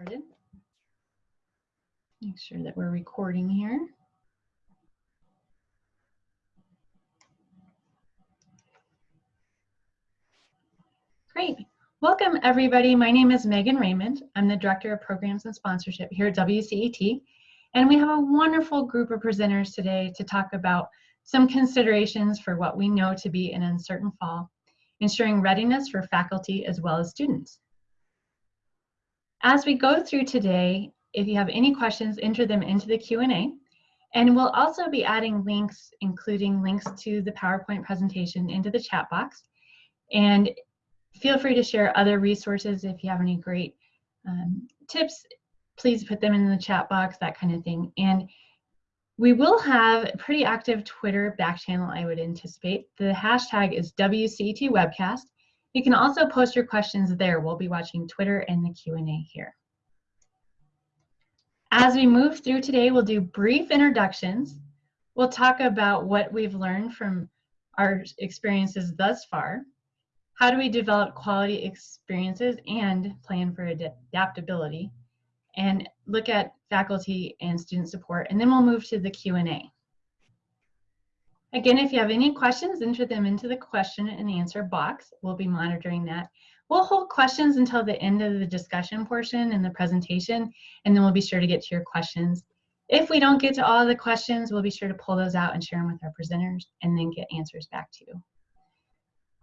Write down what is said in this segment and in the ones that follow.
Make sure that we're recording here. Great. Welcome, everybody. My name is Megan Raymond. I'm the Director of Programs and Sponsorship here at WCET. And we have a wonderful group of presenters today to talk about some considerations for what we know to be an uncertain fall, ensuring readiness for faculty as well as students. As we go through today, if you have any questions, enter them into the Q&A. And we'll also be adding links, including links to the PowerPoint presentation into the chat box. And feel free to share other resources if you have any great um, tips, please put them in the chat box, that kind of thing. And we will have a pretty active Twitter back channel, I would anticipate. The hashtag is WCET Webcast. You can also post your questions there. We'll be watching Twitter and the Q&A here. As we move through today, we'll do brief introductions. We'll talk about what we've learned from our experiences thus far. How do we develop quality experiences and plan for adaptability? And look at faculty and student support, and then we'll move to the Q&A. Again, if you have any questions, enter them into the question and answer box. We'll be monitoring that. We'll hold questions until the end of the discussion portion in the presentation, and then we'll be sure to get to your questions. If we don't get to all of the questions, we'll be sure to pull those out and share them with our presenters and then get answers back to you.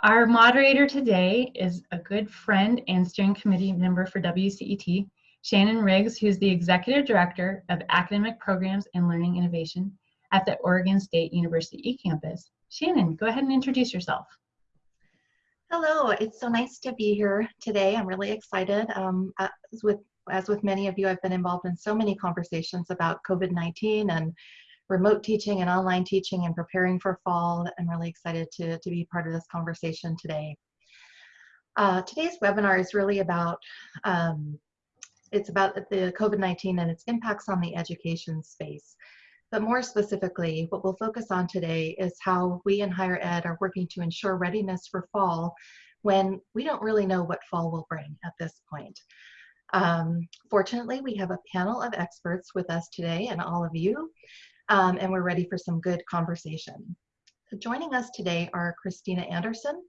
Our moderator today is a good friend and steering committee member for WCET, Shannon Riggs, who's the Executive Director of Academic Programs and Learning Innovation at the Oregon State University eCampus. Shannon, go ahead and introduce yourself. Hello, it's so nice to be here today. I'm really excited. Um, as, with, as with many of you, I've been involved in so many conversations about COVID-19 and remote teaching and online teaching and preparing for fall. I'm really excited to, to be part of this conversation today. Uh, today's webinar is really about um, it's about the COVID-19 and its impacts on the education space. But more specifically, what we'll focus on today is how we in higher ed are working to ensure readiness for fall when we don't really know what fall will bring at this point. Um, fortunately, we have a panel of experts with us today and all of you, um, and we're ready for some good conversation. Joining us today are Christina Anderson,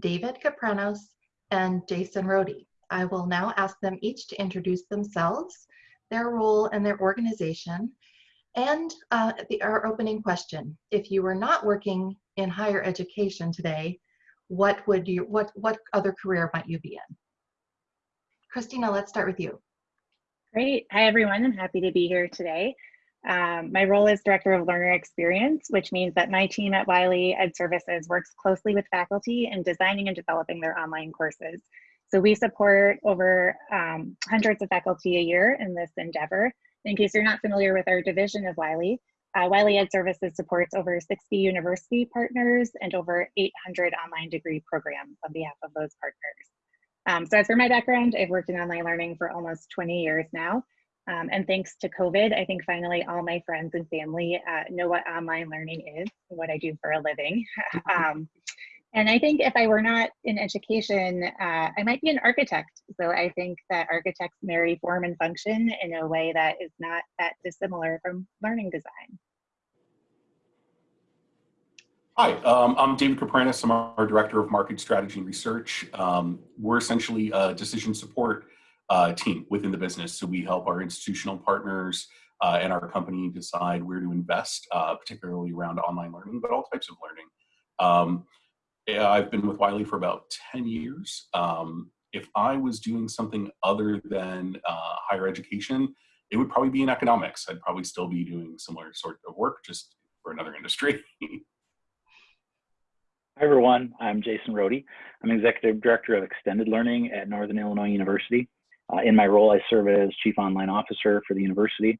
David Capranos, and Jason Rhode. I will now ask them each to introduce themselves, their role and their organization, and uh, the, our opening question, if you were not working in higher education today, what would you, what, what other career might you be in? Christina, let's start with you. Great. Hi, everyone. I'm happy to be here today. Um, my role is Director of Learner Experience, which means that my team at Wiley Ed Services works closely with faculty in designing and developing their online courses. So we support over um, hundreds of faculty a year in this endeavor, in case you're not familiar with our division of Wiley, uh, Wiley Ed Services supports over 60 university partners and over 800 online degree programs on behalf of those partners. Um, so as for my background, I've worked in online learning for almost 20 years now. Um, and thanks to COVID, I think finally all my friends and family uh, know what online learning is, what I do for a living. um, and I think if I were not in education, uh, I might be an architect. So I think that architects marry form and function in a way that is not that dissimilar from learning design. Hi, um, I'm David Capranos. I'm our Director of Market Strategy and Research. Um, we're essentially a decision support uh, team within the business. So we help our institutional partners uh, and our company decide where to invest, uh, particularly around online learning, but all types of learning. Um, I've been with Wiley for about 10 years. Um, if I was doing something other than uh, higher education, it would probably be in economics. I'd probably still be doing similar sort of work, just for another industry. Hi everyone, I'm Jason Rhode. I'm Executive Director of Extended Learning at Northern Illinois University. Uh, in my role, I serve as Chief Online Officer for the university.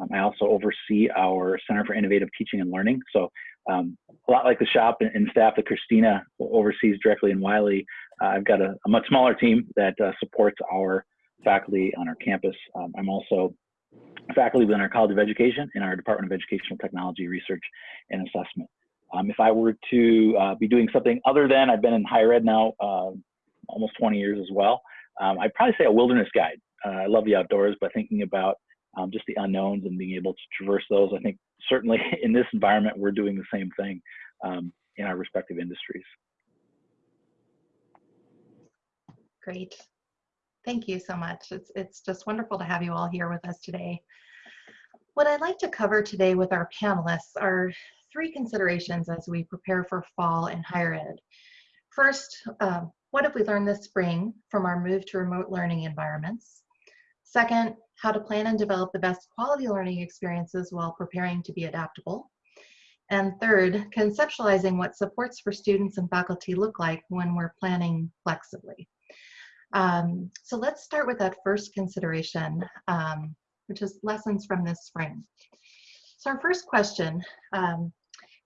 Um, I also oversee our Center for Innovative Teaching and Learning. So um, a lot like the shop and, and, staff that Christina oversees directly in Wiley, uh, I've got a, a, much smaller team that uh, supports our faculty on our campus. Um, I'm also faculty within our College of Education in our Department of Educational Technology Research and Assessment. Um, if I were to uh, be doing something other than, I've been in higher ed now uh, almost 20 years as well, um, I'd probably say a wilderness guide. uh, I love the outdoors, but thinking about um, just the unknowns and being able to traverse those, I think certainly in this environment, we're doing the same thing um, in our respective industries. Great. Thank you so much. It's, it's just wonderful to have you all here with us today. What I'd like to cover today with our panelists are three considerations as we prepare for fall in higher ed. First, uh, what have we learned this spring from our move to remote learning environments? Second, how to plan and develop the best quality learning experiences while preparing to be adaptable. And third, conceptualizing what supports for students and faculty look like when we're planning flexibly. Um, so let's start with that first consideration, um, which is lessons from this spring. So our first question, um,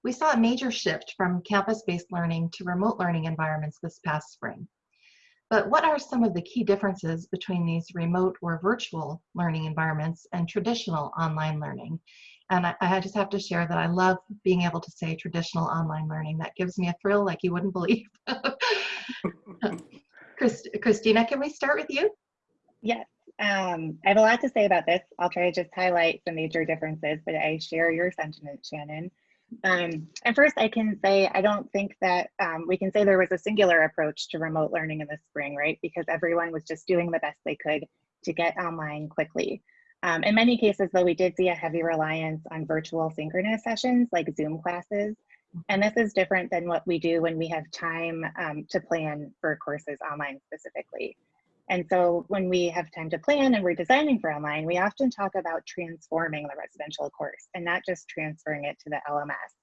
we saw a major shift from campus-based learning to remote learning environments this past spring. But what are some of the key differences between these remote or virtual learning environments and traditional online learning? And I, I, just have to share that I love being able to say traditional online learning. That gives me a thrill like you wouldn't believe. Christ, Christina, can we start with you? Yes, um, I have a lot to say about this. I'll try to just highlight some major differences, but I share your sentiment, Shannon. Um, and first, I can say I don't think that um, we can say there was a singular approach to remote learning in the spring, right? Because everyone was just doing the best they could to get online quickly. Um, in many cases, though, we did see a heavy reliance on virtual synchronous sessions like Zoom classes. And this is different than what we do when we have time um, to plan for courses online specifically. And so when we have time to plan and we're designing for online, we often talk about transforming the residential course and not just transferring it to the LMS.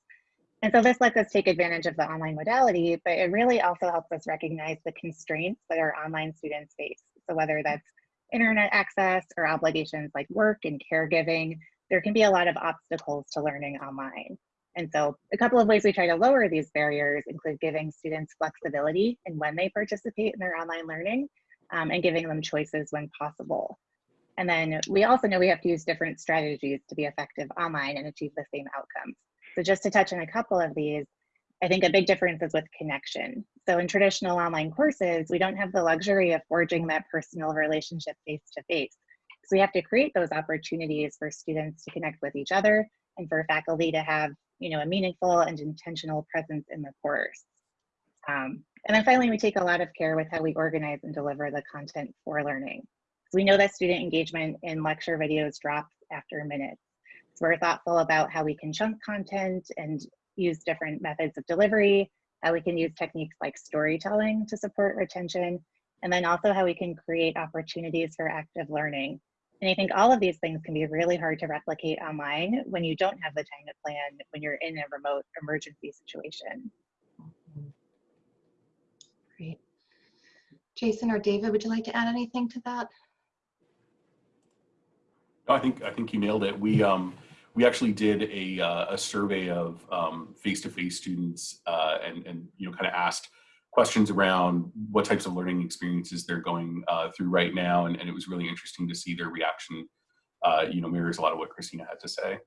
And so this lets us take advantage of the online modality, but it really also helps us recognize the constraints that our online students face. So whether that's internet access or obligations like work and caregiving, there can be a lot of obstacles to learning online. And so a couple of ways we try to lower these barriers include giving students flexibility in when they participate in their online learning um, and giving them choices when possible. And then we also know we have to use different strategies to be effective online and achieve the same outcomes. So just to touch on a couple of these, I think a big difference is with connection. So in traditional online courses, we don't have the luxury of forging that personal relationship face to face. So we have to create those opportunities for students to connect with each other and for faculty to have you know, a meaningful and intentional presence in the course. Um, and then finally, we take a lot of care with how we organize and deliver the content for learning. We know that student engagement in lecture videos drops after minutes. So we're thoughtful about how we can chunk content and use different methods of delivery, how we can use techniques like storytelling to support retention, and then also how we can create opportunities for active learning. And I think all of these things can be really hard to replicate online when you don't have the time to plan when you're in a remote emergency situation. Jason or David, would you like to add anything to that? No, I think I think you nailed it. We um, we actually did a, uh, a survey of um, face-to-face students uh, and and you know kind of asked questions around what types of learning experiences they're going uh, through right now, and, and it was really interesting to see their reaction. Uh, you know, mirrors a lot of what Christina had to say.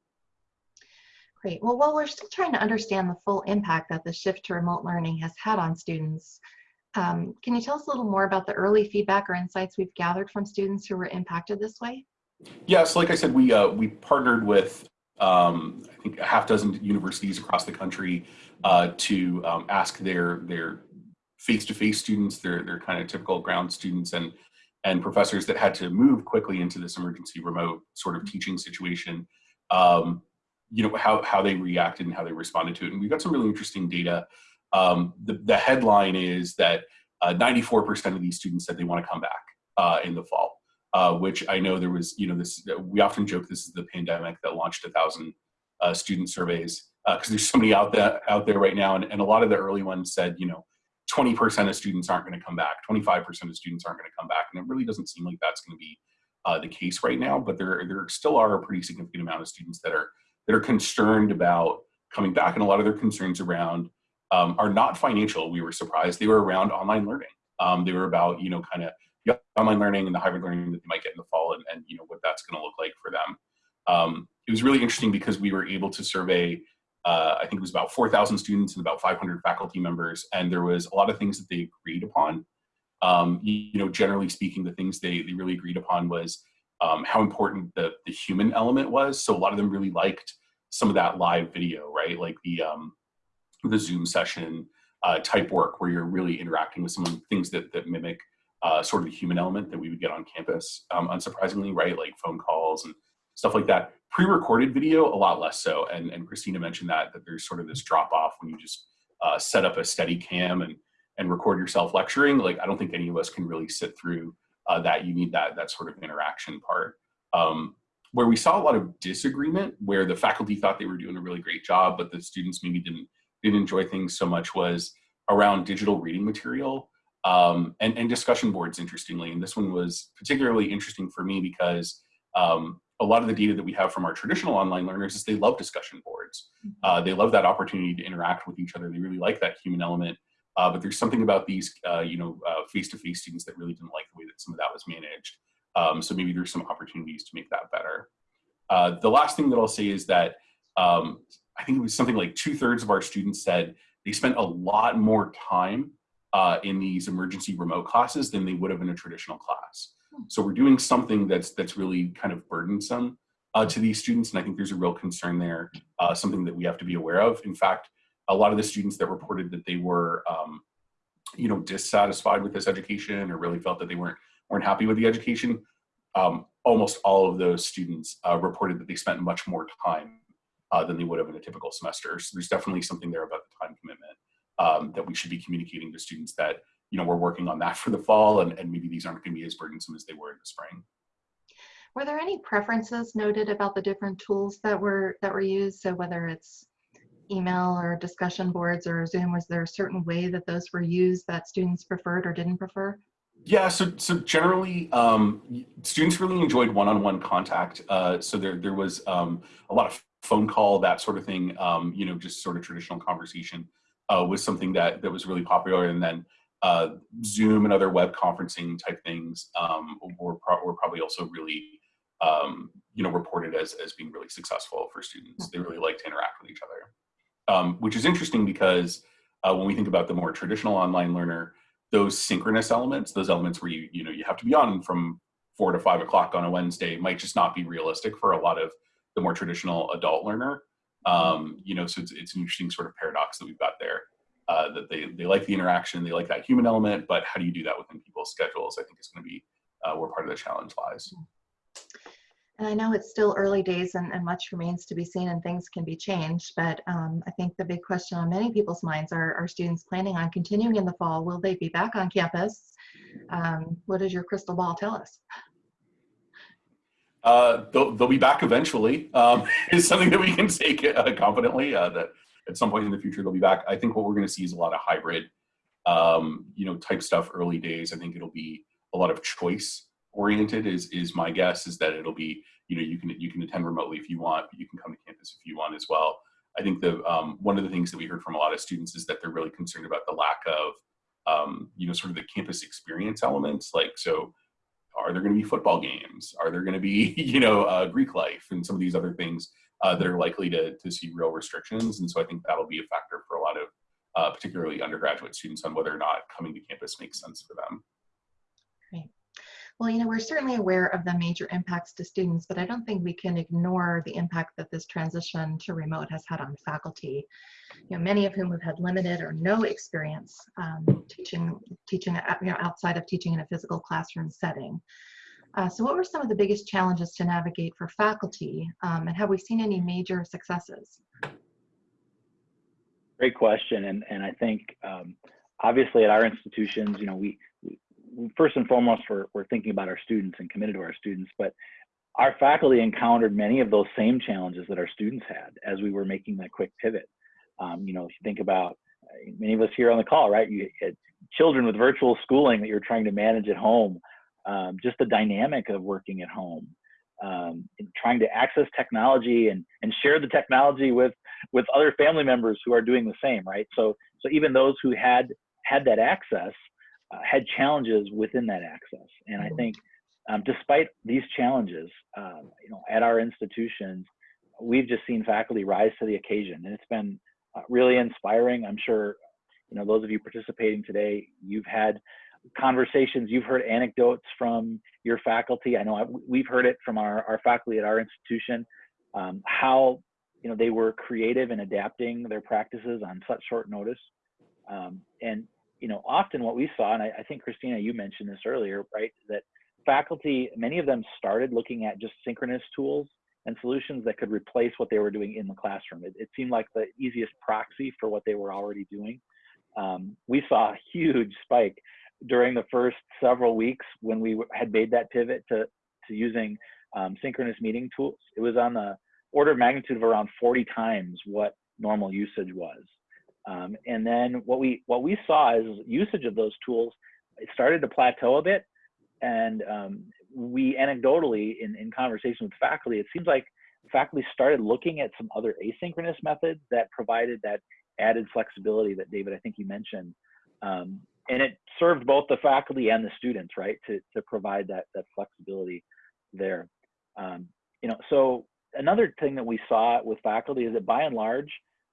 Great. Well, while we're still trying to understand the full impact that the shift to remote learning has had on students, um, can you tell us a little more about the early feedback or insights we've gathered from students who were impacted this way? Yes, like I said, we uh, we partnered with um, I think a half dozen universities across the country uh, to um, ask their their face-to-face -face students, their their kind of typical ground students, and and professors that had to move quickly into this emergency remote sort of teaching situation. Um, you know how how they reacted and how they responded to it, and we got some really interesting data um, the, the headline is that 94% uh, of these students said they want to come back uh, in the fall, uh, which I know there was, you know, this, we often joke this is the pandemic that launched a thousand uh, student surveys because there's so many out there, out there right now. And, and a lot of the early ones said, you know, 20% of students aren't going to come back, 25% of students aren't going to come back. And it really doesn't seem like that's going to be uh, the case right now, but there, there still are a pretty significant amount of students that are, that are concerned about coming back. And a lot of their concerns around um, are not financial. We were surprised. They were around online learning. Um, they were about, you know, kind of online learning and the hybrid learning that they might get in the fall and, and you know, what that's going to look like for them. Um, it was really interesting because we were able to survey, uh, I think it was about 4,000 students and about 500 faculty members. And there was a lot of things that they agreed upon. um, you, know, generally speaking, the things they, they really agreed upon was um, how important the, the human element was. So a lot of them really liked some of that live video, right? Like the, um, the Zoom session uh, type work where you're really interacting with someone, things that, that mimic uh, sort of the human element that we would get on campus, um, unsurprisingly, right? Like phone calls and stuff like that. Pre-recorded video, a lot less so. And, and Christina mentioned that, that there's sort of this drop off when you just uh, set up a steady cam and, and record yourself lecturing. Like, I don't think any of us can really sit through uh, that. You need that, that sort of interaction part. Um, where we saw a lot of disagreement, where the faculty thought they were doing a really great job, but the students maybe didn't, didn't enjoy things so much was around digital reading material um, and, and discussion boards, interestingly. And this one was particularly interesting for me because um, a lot of the data that we have from our traditional online learners is they love discussion boards. Mm-hmm. Uh, they love that opportunity to interact with each other. They really like that human element. Uh, but there's something about these, uh, you know, uh, face-to-face -face students that really didn't like the way that some of that was managed. Um, so maybe there's some opportunities to make that better. Uh, the last thing that I'll say is that um, I think it was something like two thirds of our students said they spent a lot more time uh, in these emergency remote classes than they would have in a traditional class. Hmm. So we're doing something that's that's really kind of burdensome uh, to these students, and I think there's a real concern there, uh, something that we have to be aware of. In fact, a lot of the students that reported that they were, um, you know, dissatisfied with this education or really felt that they weren't weren't happy with the education, um, almost all of those students uh, reported that they spent much more time uh, than they would have in a typical semester. So there's definitely something there about the time commitment um, that we should be communicating to students that, you know, we're working on that for the fall and, and maybe these aren't gonna be as burdensome as they were in the spring. Were there any preferences noted about the different tools that were that were used? So whether it's email or discussion boards or Zoom, was there a certain way that those were used that students preferred or didn't prefer? Yeah, so so generally, um, students really enjoyed one-on-one -on -one contact. Uh, so there there was um, a lot of phone call, that sort of thing. Um, you know, just sort of traditional conversation uh, was something that that was really popular, and then uh, Zoom and other web conferencing type things um, were pro were probably also really um, you know reported as as being really successful for students. They really like to interact with each other, um, which is interesting because uh, when we think about the more traditional online learner those synchronous elements, those elements where you, you know, you have to be on from four to five o'clock on a Wednesday might just not be realistic for a lot of the more traditional adult learner. Um, you know, so it's, it's an interesting sort of paradox that we've got there. Uh, that they, they like the interaction, they like that human element, but how do you do that within people's schedules? I think is going to be uh, where part of the challenge lies. And I know it's still early days and, and much remains to be seen and things can be changed, but um, I think the big question on many people's minds are, are students planning on continuing in the fall? Will they be back on campus? Um, what does your crystal ball tell us? Uh, they'll, they'll be back eventually um, is something that we can say uh, confidently uh, that at some point in the future they'll be back. I think what we're going to see is a lot of hybrid, um, you know, type stuff early days. I think it'll be a lot of choice oriented is is my guess is that it'll be you know you can you can attend remotely if you want but you can come to campus if you want as well i think the um, one of the things that we heard from a lot of students is that they're really concerned about the lack of um, you know sort of the campus experience elements like so are there going to be football games? Are there going to be you know uh, greek life and some of these other things uh, that are likely to, to see real restrictions? And so i think that'll be a factor for a lot of uh, particularly undergraduate students on whether or not coming to campus makes sense for them well, you know, we're certainly aware of the major impacts to students, but I don't think we can ignore the impact that this transition to remote has had on faculty. You know, many of whom have had limited or no experience um, teaching, teaching, you know, outside of teaching in a physical classroom setting. Uh, so what were some of the biggest challenges to navigate for faculty um, and have we seen any major successes? Great question. And, and I think um, obviously at our institutions, you know, we, first and foremost, we're, we're thinking about our students and committed to our students, but our faculty encountered many of those same challenges that our students had as we were making that quick pivot. Um, you know, if you think about uh, many of us here on the call, right? You had children with virtual schooling that you're trying to manage at home, um, just the dynamic of working at home, um, trying to access technology and, and share the technology with, with other family members who are doing the same, right? So, so even those who had had that access uh, had challenges within that access. And I mm-hmm. think um, despite these challenges, uh, you know, at our institutions, we've just seen faculty rise to the occasion, and it's been uh, really inspiring. I'm sure, you know, those of you participating today, you've had conversations, you've heard anecdotes from your faculty. I know I, we've heard it from our, our faculty at our institution, um, how you know they were creative in adapting their practices on such short notice. Um, and you know, often what we saw, and I, I think Christina, you mentioned this earlier, right? That faculty, many of them started looking at just synchronous tools and solutions that could replace what they were doing in the classroom. It, it seemed like the easiest proxy for what they were already doing. Um, we saw a huge spike during the first several weeks when we had made that pivot to, to using um, synchronous meeting tools. It was on the order of magnitude of around 40 times what normal usage was. Um, and then what we what we saw is usage of those tools it started to plateau a bit, and um, we anecdotally in, in conversation with faculty, it seems like faculty started looking at some other asynchronous methods that provided that added flexibility that David I think you mentioned, um, and it served both the faculty and the students right to to provide that that flexibility there. Um, you know, so another thing that we saw with faculty is that by and large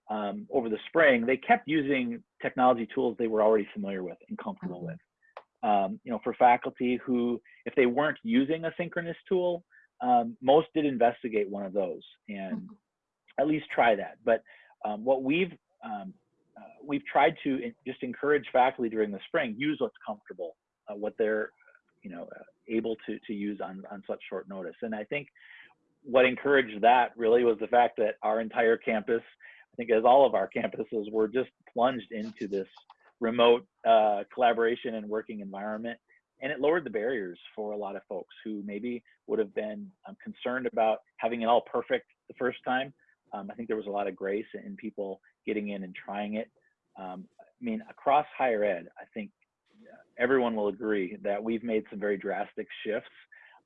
um, over the spring, they kept using technology tools they were already familiar with and comfortable Mhm. with. Um, you know, for faculty who, if they weren't using a synchronous tool, um, most did investigate one of those and Mhm. at least try that. But um, what we've um, uh, we've tried to just encourage faculty during the spring use what's comfortable, uh, what they're you know uh, able to to use on on such short notice. And I think what encouraged that really was the fact that our entire campus think as all of our campuses were just plunged into this remote uh, collaboration and working environment. And it lowered the barriers for a lot of folks who maybe would have been um, concerned about having it all perfect the first time. Um, I think there was a lot of grace in people getting in and trying it. Um, I mean, across higher ed, I think uh, everyone will agree that we've made some very drastic shifts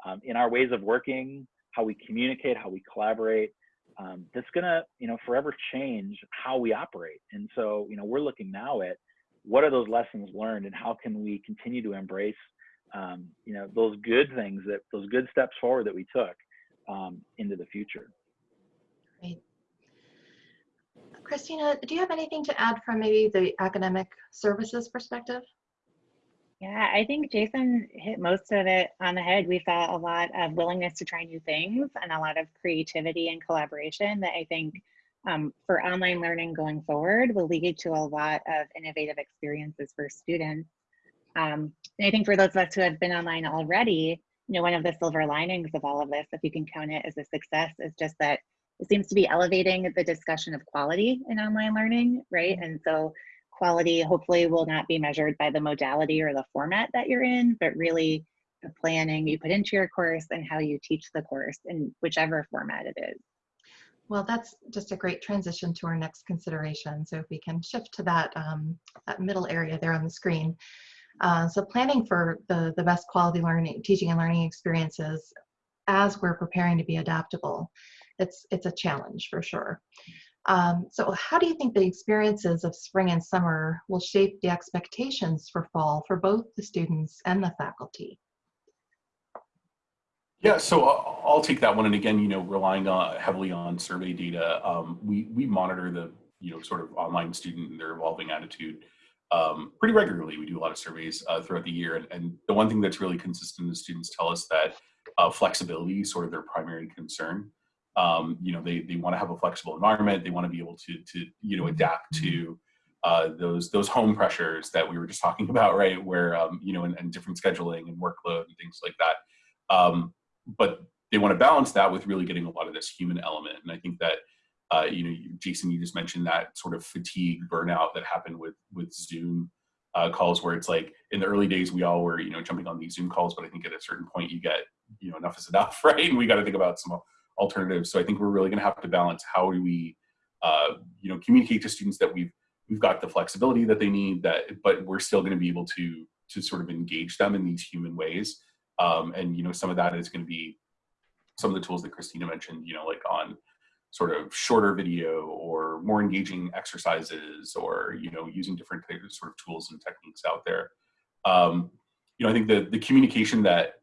um, in our ways of working, how we communicate, how we collaborate, um, that's gonna you know forever change how we operate and so you know we're looking now at what are those lessons learned and how can we continue to embrace um, you know those good things that those good steps forward that we took um, into the future Great. Christina, do you have anything to add from maybe the academic services perspective? Yeah, I think Jason hit most of it on the head. We saw a lot of willingness to try new things and a lot of creativity and collaboration that I think um, for online learning going forward will lead to a lot of innovative experiences for students. Um, and I think for those of us who have been online already, you know, one of the silver linings of all of this, if you can count it as a success, is just that it seems to be elevating the discussion of quality in online learning, right? And so quality hopefully will not be measured by the modality or the format that you're in, but really the planning you put into your course and how you teach the course in whichever format it is. Well, that's just a great transition to our next consideration. So if we can shift to that, um, that middle area there on the screen. Uh, so planning for the, the best quality learning, teaching and learning experiences as we're preparing to be adaptable, it's, it's a challenge for sure. Um, so how do you think the experiences of spring and summer will shape the expectations for fall for both the students and the faculty? Yeah, so I'll I'll take that one. And again, you know, relying on, heavily on survey data, um, we, we monitor the, you know, sort of online student and their evolving attitude um, pretty regularly. We do a lot of surveys uh, throughout the year. And, and the one thing that's really consistent is students tell us that uh, flexibility is sort of their primary concern. Um, you know, they, they want to have a flexible environment. They want to be able to, to you know, adapt to uh, those those home pressures that we were just talking about, right? Where, um, you know, and, and different scheduling and workload and things like that. Um, but they want to balance that with really getting a lot of this human element. And I think that, uh, you know, Jason, you just mentioned that sort of fatigue burnout that happened with with Zoom uh, calls, where it's like in the early days we all were, you know, jumping on these Zoom calls, but I think at a certain point you get, you know, enough is enough, right? And we got to think about some alternatives. So I think we're really going to have to balance how do we, uh, you know, communicate to students that we've we've got the flexibility that they need, that but we're still going to be able to to sort of engage them in these human ways. Um, and you know, some of that is going to be some of the tools that Christina mentioned, you know, like on sort of shorter video or more engaging exercises or, you know, using different sort of tools and techniques out there. Um, you know, I think the, the communication that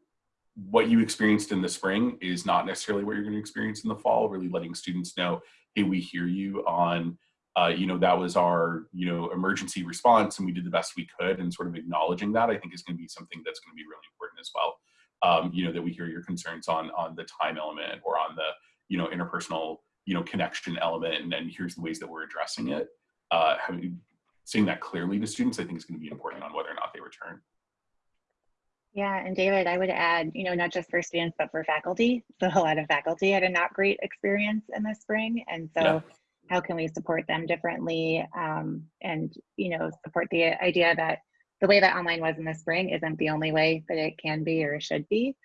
what you experienced in the spring is not necessarily what you're going to experience in the fall, really letting students know, hey, we hear you on uh, you know, that was our, you know, emergency response and we did the best we could and sort of acknowledging that I think is going to be something that's going to be really important as well. Um, you know, that we hear your concerns on, on the time element or on the, you know, interpersonal, you know, connection element and then here's the ways that we're addressing it. Uh, having, saying that clearly to students, I think is going to be important on whether or not they return. Yeah, and David, I would add, you know, not just for students, but for faculty. So a lot of faculty had a not great experience in the spring. And so Yeah. how can we support them differently um, and, you know, support the idea that the way that online was in the spring isn't the only way that it can be or should be.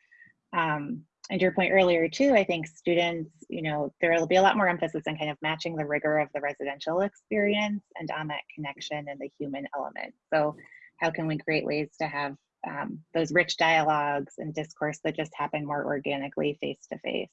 Um, and your point earlier too, I think students, you know, there will be a lot more emphasis on kind of matching the rigor of the residential experience and on that connection and the human element. So how can we create ways to have um, those rich dialogues and discourse that just happen more organically face to face.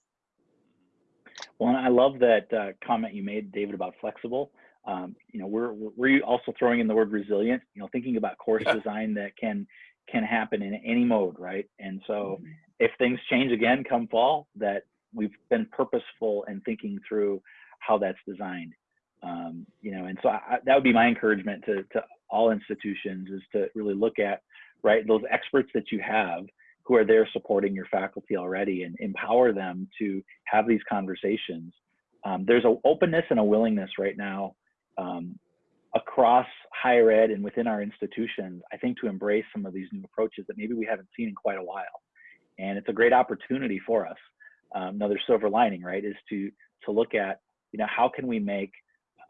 Well, I love that uh, comment you made, David, about flexible. Um, you know, we're we're also throwing in the word resilient. You know, thinking about course Yeah. design that can can happen in any mode, right? And so, if things change again come fall, that we've been purposeful in thinking through how that's designed. Um, you know, and so I, that would be my encouragement to to all institutions is to really look at right those experts that you have who are there supporting your faculty already and empower them to have these conversations. Um, there's an openness and a willingness right now um, across higher ed and within our institutions, I think, to embrace some of these new approaches that maybe we haven't seen in quite a while. And it's a great opportunity for us. Um, another silver lining, right, is to to look at, you know, how can we make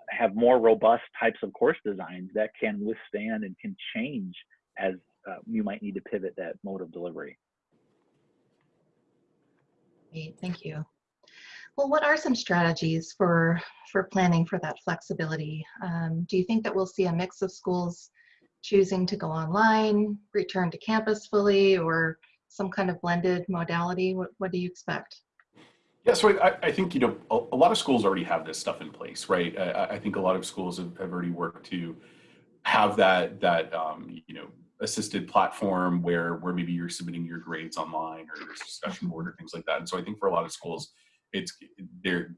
have more robust types of course designs that can withstand and can change as uh, you might need to pivot that mode of delivery. Great, thank you. Well, what are some strategies for, for planning for that flexibility? Um, do you think that we'll see a mix of schools choosing to go online, return to campus fully, or some kind of blended modality? What, what do you expect? Yeah, so I, I think, you know, a, a lot of schools already have this stuff in place, right? I, I- I think a lot of schools have, have already worked to have that, that, um, you know, assisted platform where, where maybe you're submitting your grades online or there's discussion board or things like that. And so I think for a lot of schools, it's, they're,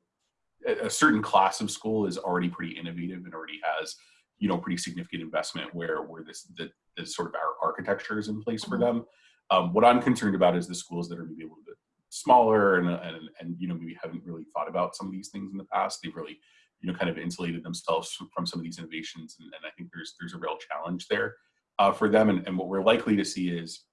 a certain class of school is already pretty innovative and already has, you know, pretty significant investment where, where this, the, this sort of our architecture is in place for Mhm. them. Um, what I'm concerned about is the schools that are maybe a little bit smaller and, and and you know maybe haven't really thought about some of these things in the past they've really you know kind of insulated themselves from, from some of these innovations and, and i think there's there's a real challenge there uh, for them and, and what we're likely to see is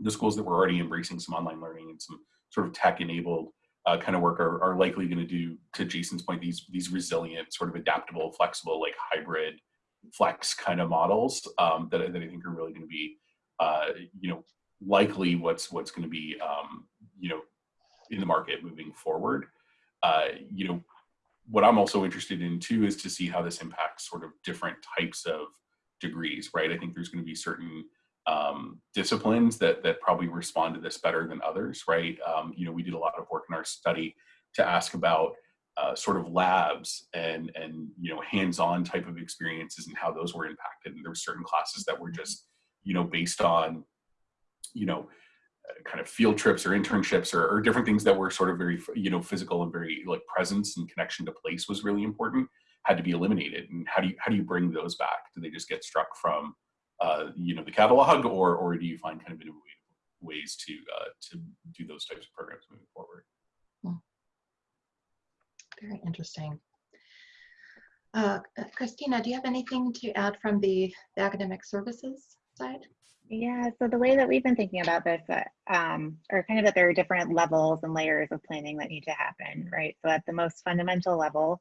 the schools that were already embracing some online learning and some sort of tech enabled uh, kind of work are, are likely going to do to jason's point these these resilient sort of adaptable flexible like hybrid flex kind of models um, that, that i think are really going to be uh, you know likely what's what's going to be um, you know in the market moving forward. Uh, you know what i'm also interested in too is to see how this impacts sort of different types of degrees right? I think there's going to be certain um, disciplines that that probably respond to this better than others right? Um, you know we did a lot of work in our study to ask about uh, sort of labs and and you know hands-on type of experiences and how those were impacted. And there were certain classes that were just you know based on you know uh, kind of field trips or internships or, or different things that were sort of very you know physical and very like presence and connection to place was really important had to be eliminated and how do you how do you bring those back do they just get struck from uh, you know the catalog or or do you find kind of innovative ways to uh, to do those types of programs moving forward Very interesting. Uh, Christina, do you have anything to add from the, the academic services side? Yeah, so the way that we've been thinking about this uh, um, are kind of that there are different levels and layers of planning that need to happen, right? So at the most fundamental level,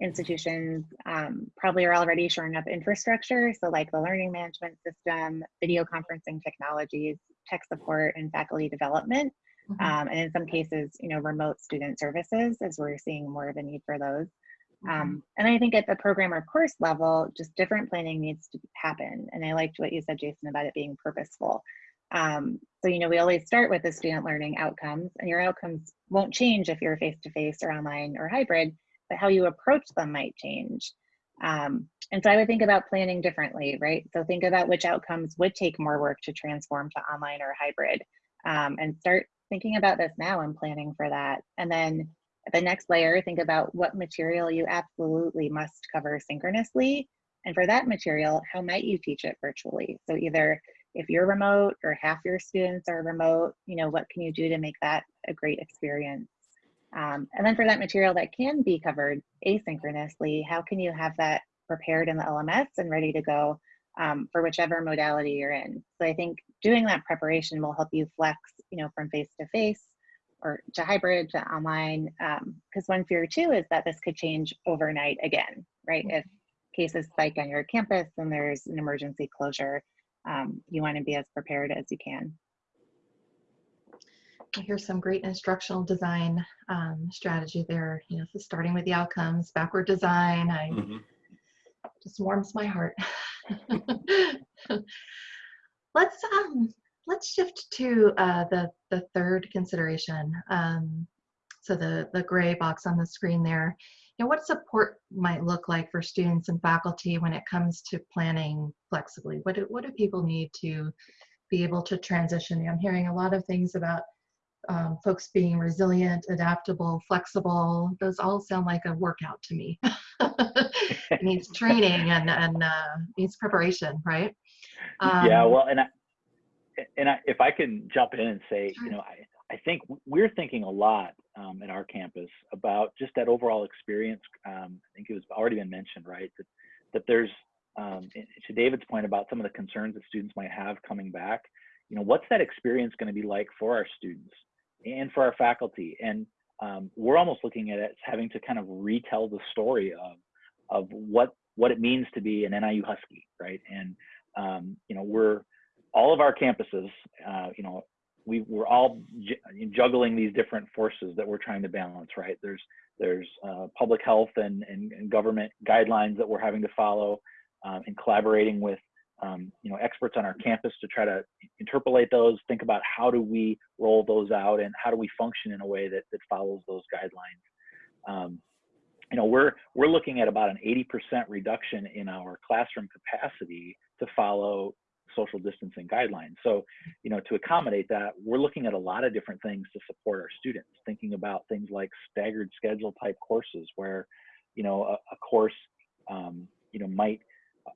institutions um, probably are already shoring up infrastructure. So like the learning management system, video conferencing technologies, tech support, and faculty development. Mhm. Um, and in some cases, you know, remote student services as we're seeing more of a need for those. Um, and I think at the program or course level, just different planning needs to happen. And I liked what you said, Jason, about it being purposeful. Um, so, you know, we always start with the student learning outcomes, and your outcomes won't change if you're face to face or online or hybrid, but how you approach them might change. Um, and so I would think about planning differently, right? So think about which outcomes would take more work to transform to online or hybrid um, and start thinking about this now and planning for that. And then the next layer, think about what material you absolutely must cover synchronously. And for that material, how might you teach it virtually? So either if you're remote or half your students are remote, you know, what can you do to make that a great experience? Um, and then for that material that can be covered asynchronously, how can you have that prepared in the LMS and ready to go um, for whichever modality you're in? So I think doing that preparation will help you flex, you know, from face to face or to hybrid to online. Because um, one fear too is that this could change overnight again, right? If cases spike on your campus and there's an emergency closure, um, you want to be as prepared as you can. Here's some great instructional design um, strategy there. You know, so starting with the outcomes, backward design. I Mm-hmm. just warms my heart. let's um, let's shift to uh, the the third consideration. Um, so the the gray box on the screen there. You know, what support might look like for students and faculty when it comes to planning flexibly? What do, what do people need to be able to transition? I'm hearing a lot of things about um, folks being resilient, adaptable, flexible. Those all sound like a workout to me. it needs training and and uh, needs preparation, right? yeah, Um, well, and I, and I, if I can jump in and say, Sure. you know, I, I think we're thinking a lot um, at our campus about just that overall experience. Um, I think it was already been mentioned, right? That that there's um, to David's point about some of the concerns that students might have coming back. You know, what's that experience going to be like for our students and for our faculty? And um, we're almost looking at it as having to kind of retell the story of of what what it means to be an NIU Husky, right? And um, you know, we're all of our campuses, uh, you know, we we're all ju- juggling these different forces that we're trying to balance, right? There's there's uh, public health and, and, and government guidelines that we're having to follow, um, and collaborating with um, you know experts on our campus to try to interpolate those, think about how do we roll those out, and how do we function in a way that that follows those guidelines. Um, you know, we're we're looking at about an 80% reduction in our classroom capacity to follow social distancing guidelines. So, you know, to accommodate that, we're looking at a lot of different things to support our students, thinking about things like staggered schedule type courses where, you know, a, a course, um, you know, might,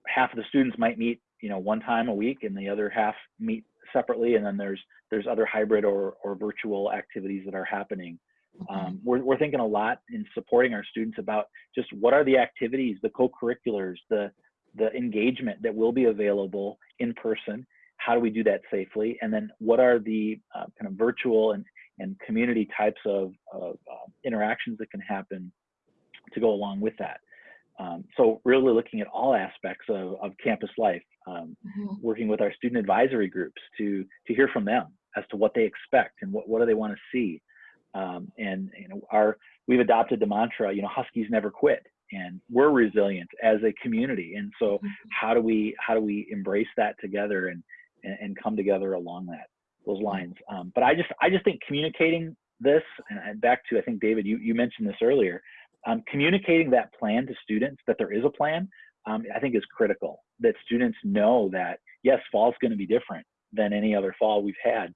half of the students might meet, you know, one time a week and the other half meet separately. And then there's, there's other hybrid or, or virtual activities that are happening. Um, we're, we're thinking a lot in supporting our students about just what are the activities, the co-curriculars, the, the engagement that will be available in person. How do we do that safely? And then what are the uh, kind of virtual and, and community types of, of uh, interactions that can happen to go along with that? Um, so really looking at all aspects of, of campus life, um, Mhm. working with our student advisory groups to, to hear from them as to what they expect and what, what do they want to see. Um, and you know, our we've adopted the mantra, you know, Huskies never quit, and we're resilient as a community. And so, Mhm. how do we how do we embrace that together and and, and come together along that those lines? Um, but I just I just think communicating this, and back to I think David, you you mentioned this earlier, um, communicating that plan to students that there is a plan, um, I think is critical. That students know that yes, fall's going to be different than any other fall we've had.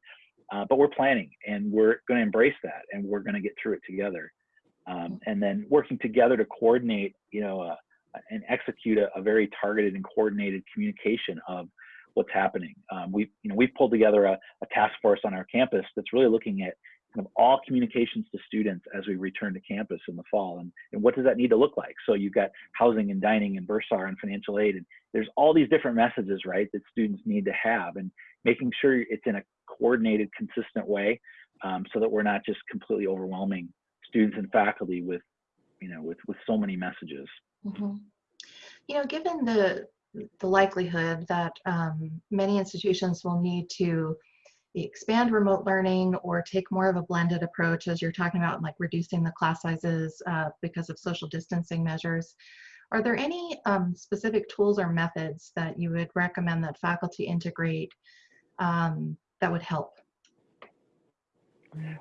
Uh, but we're planning and we're going to embrace that and we're going to get through it together. Um, and then working together to coordinate, you know, uh, and execute a, a, very targeted and coordinated communication of what's happening. Um, we've, you know, we've pulled together a, a, task force on our campus that's really looking at kind of all communications to students as we return to campus in the fall. And, and what does that need to look like? So you've got housing and dining and bursar and financial aid. And there's all these different messages, right, that students need to have and making sure it's in a coordinated, consistent way, um, so that we're not just completely overwhelming students and faculty with, you know, with with so many messages. Mm-hmm. You know, given the the likelihood that um, many institutions will need to expand remote learning or take more of a blended approach, as you're talking about, like reducing the class sizes uh, because of social distancing measures. Are there any um, specific tools or methods that you would recommend that faculty integrate um, that would help?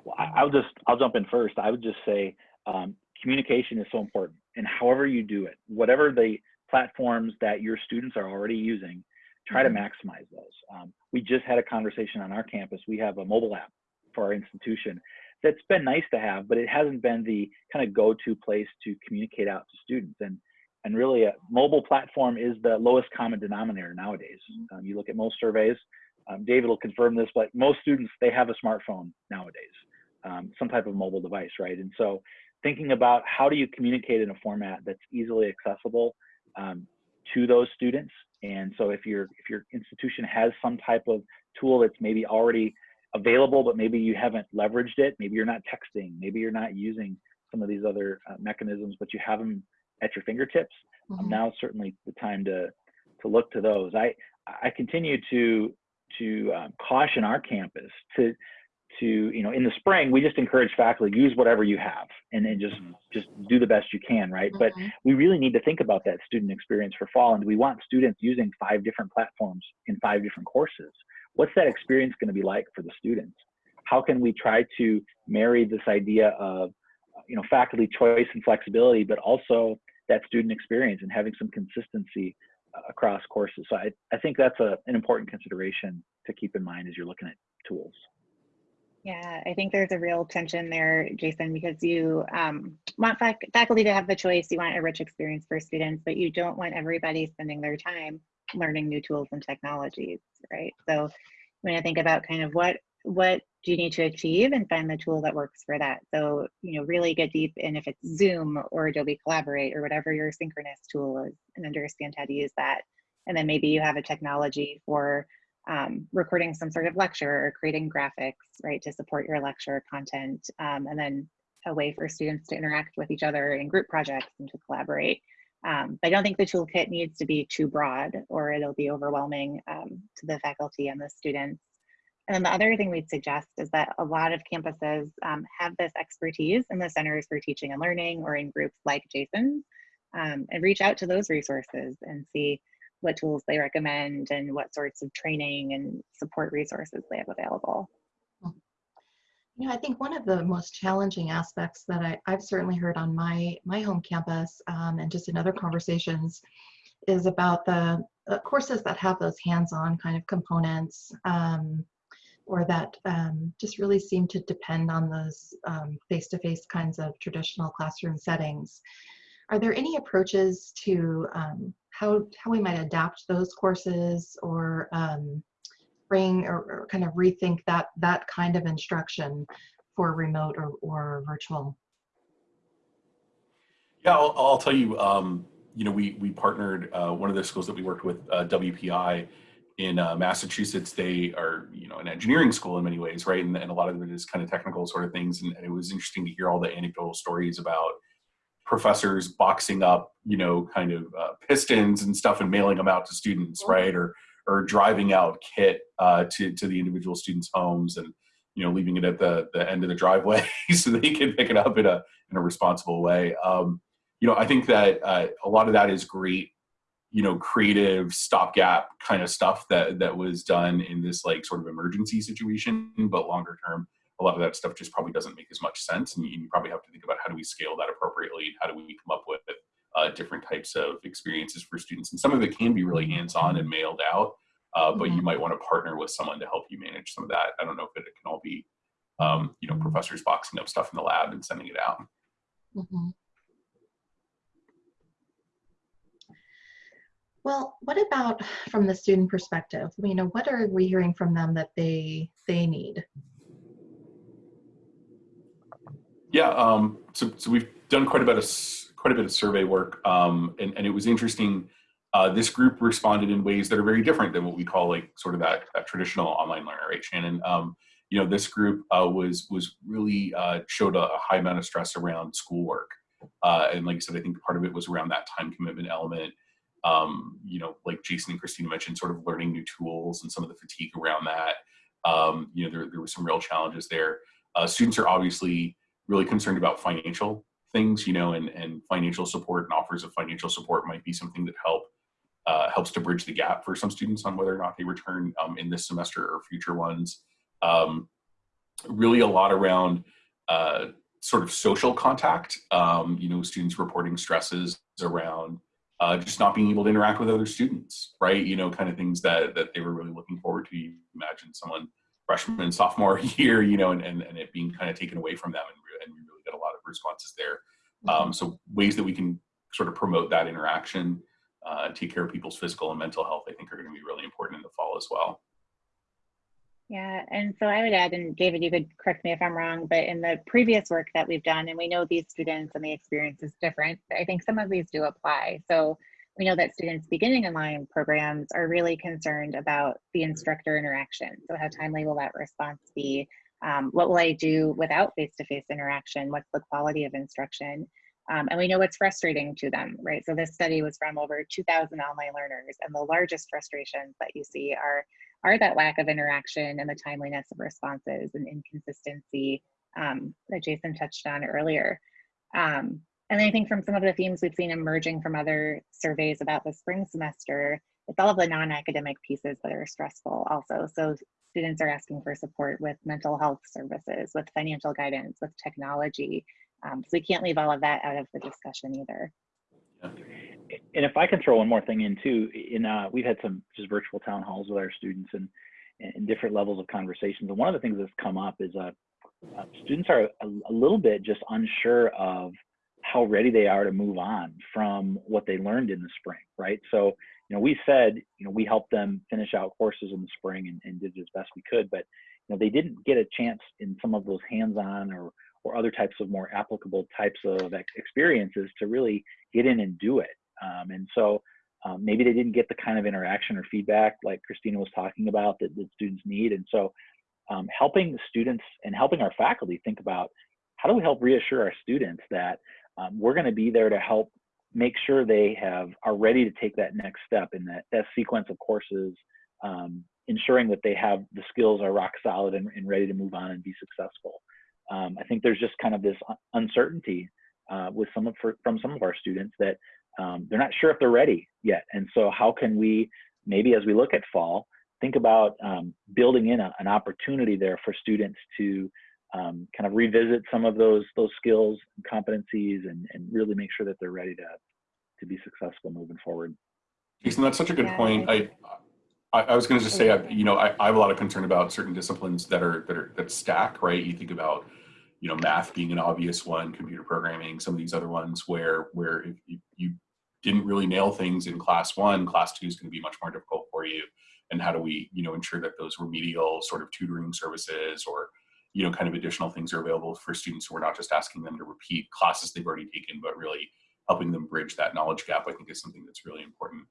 Well, I, will just I'll jump in first. I would just say um, communication is so important, and however you do it, whatever the platforms that your students are already using, try mm-hmm. to maximize those. Um, we just had a conversation on our campus. We have a mobile app for our institution that's been nice to have, but it hasn't been the kind of go-to place to communicate out to students. And and really, a mobile platform is the lowest common denominator nowadays. Um, you look at most surveys. Um, David will confirm this, but most students they have a smartphone nowadays, um, some type of mobile device, right? And so, thinking about how do you communicate in a format that's easily accessible um, to those students. And so, if your if your institution has some type of tool that's maybe already available, but maybe you haven't leveraged it. Maybe you're not texting. Maybe you're not using some of these other uh, mechanisms, but you have them at your fingertips. Um, now certainly the time to to look to those. I I continue to to um, caution our campus to to you know in the spring we just encourage faculty use whatever you have and then just mm-hmm. just do the best you can right mm-hmm. but we really need to think about that student experience for fall and we want students using five different platforms in five different courses what's that experience going to be like for the students? How can we try to marry this idea of, you know, faculty choice and flexibility, but also that student experience and having some consistency uh, across courses. So I, I think that's a, an important consideration to keep in mind as you're looking at tools. Yeah, I think there's a real tension there, Jason, because you um, want fac faculty to have the choice. You want a rich experience for students, but you don't want everybody spending their time learning new tools and technologies, right? So when I think about kind of what what do you need to achieve and find the tool that works for that. So, you know, really get deep in if it's Zoom or Adobe Collaborate or whatever your synchronous tool is and understand how to use that. And then maybe you have a technology for um, recording some sort of lecture or creating graphics, right, to support your lecture content. Um, and then a way for students to interact with each other in group projects and to collaborate. Um, but I don't think the toolkit needs to be too broad or it'll be overwhelming um, to the faculty and the students. And then the other thing we'd suggest is that a lot of campuses um, have this expertise in the Centers for Teaching and Learning or in groups like Jason's um, and reach out to those resources and see what tools they recommend and what sorts of training and support resources they have available. You know, I think one of the most challenging aspects that I, have certainly heard on my my home campus um, and just in other conversations is about the uh, courses that have those hands-on kind of components um, or that um, just really seem to depend on those um, face-to-face kinds of traditional classroom settings. Are there any approaches to um, how, how we might adapt those courses or um, bring or, or, kind of rethink that that kind of instruction for remote or, or virtual? Yeah, I'll, I'll tell you, um, you know, we, we partnered, uh, one of the schools that we worked with, uh, WPI in uh, Massachusetts, they are, you know, an engineering school in many ways, right? And, and a lot of it is kind of technical sort of things. And, and it was interesting to hear all the anecdotal stories about professors boxing up, you know, kind of uh, pistons and stuff and mailing them out to students, right? Or or driving out kit uh, to to the individual students' homes and you know leaving it at the the end of the driveway so they can pick it up in a in a responsible way. Um, you know, I think that uh, a lot of that is great. You know, creative stopgap kind of stuff that that was done in this like sort of emergency situation, but longer term, a lot of that stuff just probably doesn't make as much sense, and you, you probably have to think about how do we scale that appropriately, how do we come up with uh, different types of experiences for students. And some of it can be really hands-on and mailed out, uh, but mm-hmm. you might want to partner with someone to help you manage some of that. I don't know if it, can all be, um, you know, professors boxing up stuff in the lab and sending it out. Mm-hmm. Well, what about from the student perspective? You know, what are we hearing from them that they they need? Yeah, um, so, so we've done quite a bit of quite a bit of survey work, um, and, and it was interesting. Uh, this group responded in ways that are very different than what we call like sort of that, that traditional online learner, right, Shannon? Um, you know, this group uh, was was really uh, showed a, a, high amount of stress around schoolwork, uh, and like I said, I think part of it was around that time commitment element. Um, you know, like Jason and Christina mentioned, sort of learning new tools and some of the fatigue around that. Um, you know, there there were some real challenges there. Uh, students are obviously really concerned about financial things, you know, and, and financial support and offers of financial support might be something that help uh, helps to bridge the gap for some students on whether or not they return um, in this semester or future ones. Um, really a lot around uh, sort of social contact, um, you know, students reporting stresses around uh, just not being able to interact with other students, right? You know, kind of things that, that they were really looking forward to. You imagine someone freshman and sophomore year, you know, and, and, and it being kind of taken away from them. And, and we really got a lot of responses there. Um, so ways that we can sort of promote that interaction, uh, take care of people's physical and mental health, I think are going to be really important in the fall as well. Yeah, and so I would add, and David, you could correct me if I'm wrong, but in the previous work that we've done, and we know these students and the experience is different, I think some of these do apply. So we know that students beginning online programs are really concerned about the instructor interaction. So how timely will that response be? Um, what will I do without face-to-face -face interaction? What's the quality of instruction? Um, and we know it's frustrating to them, right? So this study was from over 2,000 online learners, and the largest frustrations that you see are, are that lack of interaction and the timeliness of responses and inconsistency um, that Jason touched on earlier. Um, and I think from some of the themes we've seen emerging from other surveys about the spring semester, it's all of the non-academic pieces that are stressful also. So students are asking for support with mental health services, with financial guidance, with technology, um, so we can't leave all of that out of the discussion either. And if I can throw one more thing in too, in uh, we've had some just virtual town halls with our students and, and different levels of conversations. And one of the things that's come up is uh, uh, students are a, a, little bit just unsure of how ready they are to move on from what they learned in the spring, right? So, you know, we said, you know, we helped them finish out courses in the spring and, and did as best we could, but you know, they didn't get a chance in some of those hands-on or or other types of more applicable types of experiences to really get in and do it. Um, and so um, maybe they didn't get the kind of interaction or feedback like Christina was talking about that, that students need. And so um, helping the students and helping our faculty think about how do we help reassure our students that um, we're going to be there to help make sure they have are ready to take that next step in that, that sequence of courses, um, ensuring that they have the skills are rock solid and, and ready to move on and be successful um, I think there's just kind of this uncertainty uh, with some of for, from some of our students that um, they're not sure if they're ready yet. And so how can we maybe as we look at fall think about um, building in a, an opportunity there for students to um, kind of revisit some of those those skills and competencies and, and really make sure that they're ready to to be successful moving forward. Jason, that's such a good yeah. point. I I, I was going to just say, I, you know, I, I, have a lot of concern about certain disciplines that are that are that stack, right? You think about, you know, math being an obvious one, computer programming, some of these other ones where where if you, you didn't really nail things in class one, class two is going to be much more difficult for you. And how do we, you know, ensure that those remedial sort of tutoring services or, you know, kind of additional things are available for students who are not just asking them to repeat classes they've already taken, but really helping them bridge that knowledge gap, I think is something that's really important.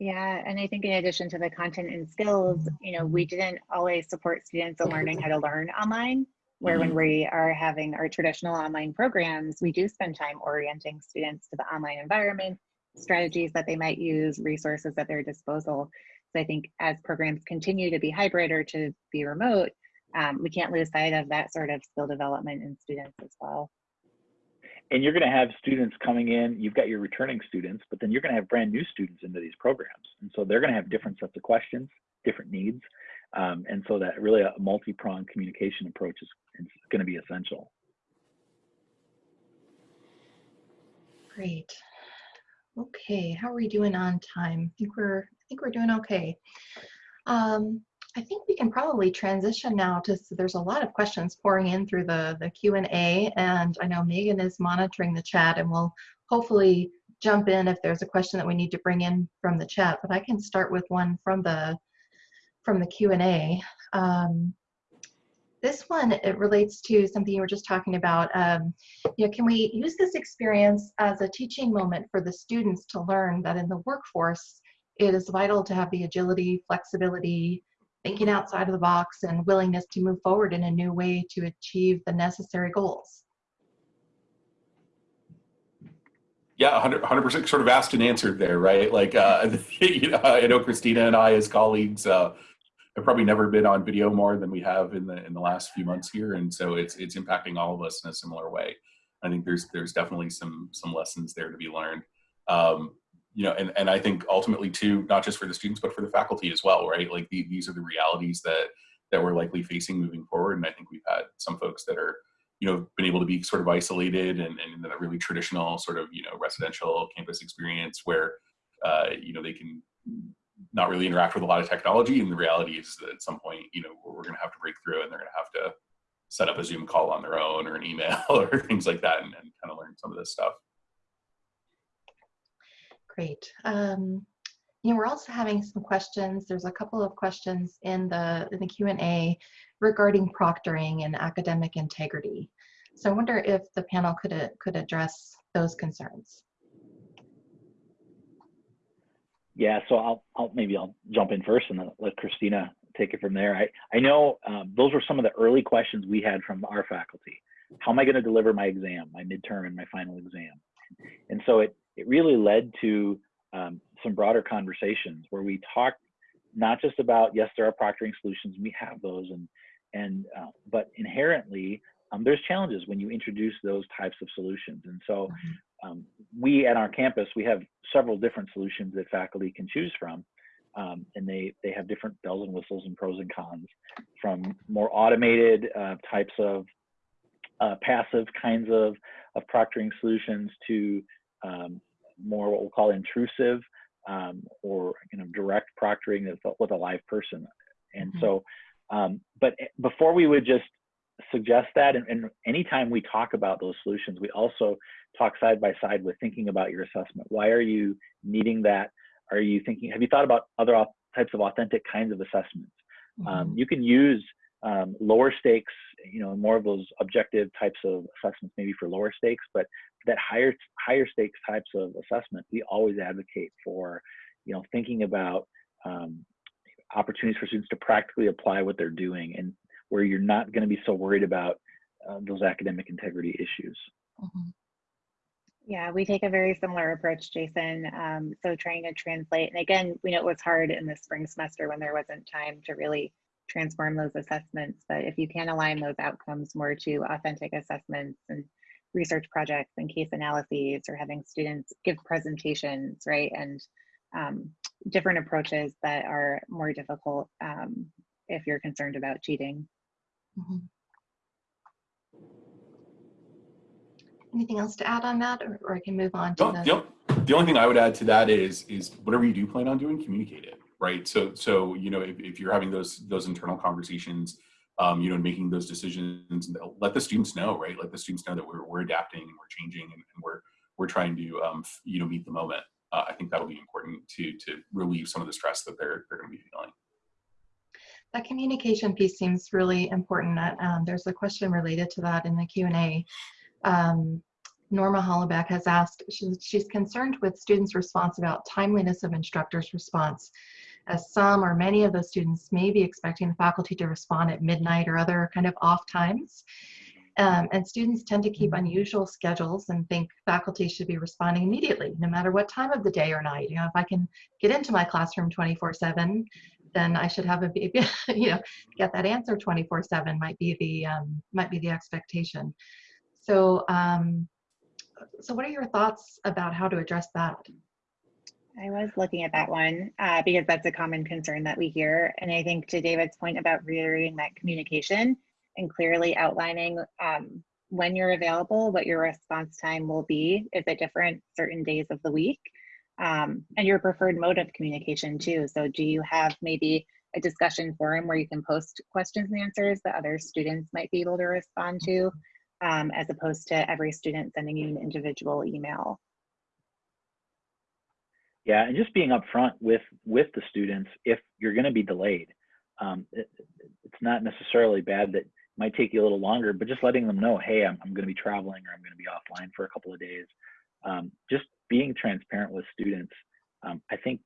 Yeah, and I think in addition to the content and skills, you know, we didn't always support students in learning how to learn online, where when mm-hmm. we are having our traditional online programs, we do spend time orienting students to the online environment, strategies that they might use, resources at their disposal. So I think as programs continue to be hybrid or to be remote, um, we can't lose sight of that sort of skill development in students as well. And you're going to have students coming in you've got your returning students but then you're going to have brand new students into these programs. And so they're going to have different sets of questions different needs um, and so that really a multi-pronged communication approach is, is going to be essential. Great. Okay how are we doing on time? I think we're i think we're doing okay. Um, I think we can probably transition now to, so there's a lot of questions pouring in through the, the Q&A and I know Megan is monitoring the chat and we'll hopefully jump in if there's a question that we need to bring in from the chat, but I can start with one from the, from the Q&A. Um, this one, it relates to something you were just talking about. Um, you know, can we use this experience as a teaching moment for the students to learn that in the workforce, it is vital to have the agility, flexibility, thinking outside of the box and willingness to move forward in a new way to achieve the necessary goals. Yeah, 100 percent sort of asked and answered there, right? Like, uh, you know, I know Christina and I, as colleagues, uh, have probably never been on video more than we have in the in the last few months here, and so it's it's impacting all of us in a similar way. I think there's there's definitely some some lessons there to be learned. Um, you know, and, and I think ultimately too, not just for the students, but for the faculty as well, right? Like the, these are the realities that, that we're likely facing moving forward. And I think we've had some folks that are, you know, been able to be sort of isolated and, and in a really traditional sort of, you know, residential campus experience where, uh, you know, they can not really interact with a lot of technology. And the reality is that at some point, you know, we're going to have to break through and they're going to have to set up a Zoom call on their own or an email or things like that and, and kind of learn some of this stuff. Great. Um, you know, we're also having some questions. There's a couple of questions in the in the Q&A regarding proctoring and academic integrity. So I wonder if the panel could uh, could address those concerns. Yeah, so I'll, I'll maybe I'll jump in first and then let Christina take it from there. I, I know um, those were some of the early questions we had from our faculty. How am I going to deliver my exam, my midterm and my final exam? And so it, it really led to um, some broader conversations where we talked not just about, yes, there are proctoring solutions, we have those, and, and uh, but inherently, um, there's challenges when you introduce those types of solutions. And so um, we at our campus, we have several different solutions that faculty can choose from. Um, and they, they have different bells and whistles and pros and cons from more automated uh, types of uh, passive kinds of, of proctoring solutions to um, more what we'll call intrusive um, or you know direct proctoring with a live person. And mm -hmm. so, um, but eh, before we would just suggest that, and, and anytime we talk about those solutions, we also talk side by side with thinking about your assessment. Why are you needing that? Are you thinking? Have you thought about other types of authentic kinds of assessments? Mm -hmm. you can use um, lower stakes, you know, more of those objective types of assessments, maybe for lower stakes, but that higher higher stakes types of assessment, we always advocate for, you know, thinking about um, opportunities for students to practically apply what they're doing, and where you're not going to be so worried about uh, those academic integrity issues. Mm -hmm. Yeah, we take a very similar approach, Jason. Um, so trying to translate, and again, we know it was hard in the spring semester when there wasn't time to really transform those assessments. But if you can align those outcomes more to authentic assessments and research projects and case analyses or having students give presentations, right? And um, different approaches that are more difficult um, if you're concerned about cheating. Mm -hmm. Anything else to add on that, or, or I can move on to the... the... The only thing I would add to that is is whatever you do plan on doing, communicate it, right? So so you know if, if you're having those those internal conversations, um, you know, making those decisions. And let the students know, right? Let the students know that we're, we're adapting and we're changing and, and we're we're trying to um, you know meet the moment. Uh, I think that'll be important to to relieve some of the stress that they're they're going to be feeling. That communication piece seems really important. Um, there's a question related to that in the Q and A. Um, Norma Hollaback has asked, she's concerned with students' response about timeliness of instructors' response as some or many of the students may be expecting the faculty to respond at midnight or other kind of off times. Um, and students tend to keep unusual schedules and think faculty should be responding immediately, no matter what time of the day or night. You know, if I can get into my classroom 24/7, then I should have a you know get that answer 24/7 might be the um, might be the expectation. So um, so what are your thoughts about how to address that? I was looking at that one uh, because that's a common concern that we hear. And I think to David's point about reiterating that communication and clearly outlining um, when you're available, what your response time will be. Is it different certain days of the week? Um, and your preferred mode of communication too. So do you have maybe a discussion forum where you can post questions and answers that other students might be able to respond to, um, as opposed to every student sending you an individual email? Yeah, and just being upfront with with the students if you're going to be delayed. Um, it, it's not necessarily bad that might take you a little longer, but just letting them know, hey, I'm, I'm going to be traveling or I'm going to be offline for a couple of days. Um, just being transparent with students, um, I think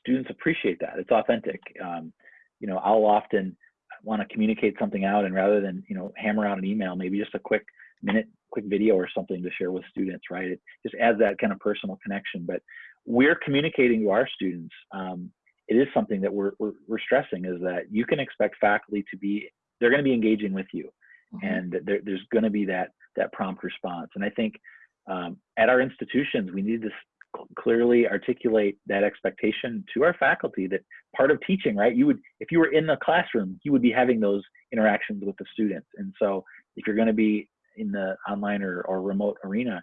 students appreciate that. It's authentic. Um, you know, I'll often want to communicate something out, and rather than you know hammer out an email, maybe just a quick minute, quick video or something to share with students. Right? It just adds that kind of personal connection. But we're communicating to our students. Um, it is something that we're, we're, we're, stressing is that you can expect faculty to be, they're going to be engaging with you. Mm-hmm. And there, there's going to be that, that prompt response. And I think um, at our institutions, we need to clearly articulate that expectation to our faculty that part of teaching, right? You would, if you were in the classroom, you would be having those interactions with the students. And so if you're going to be in the online or, or remote arena,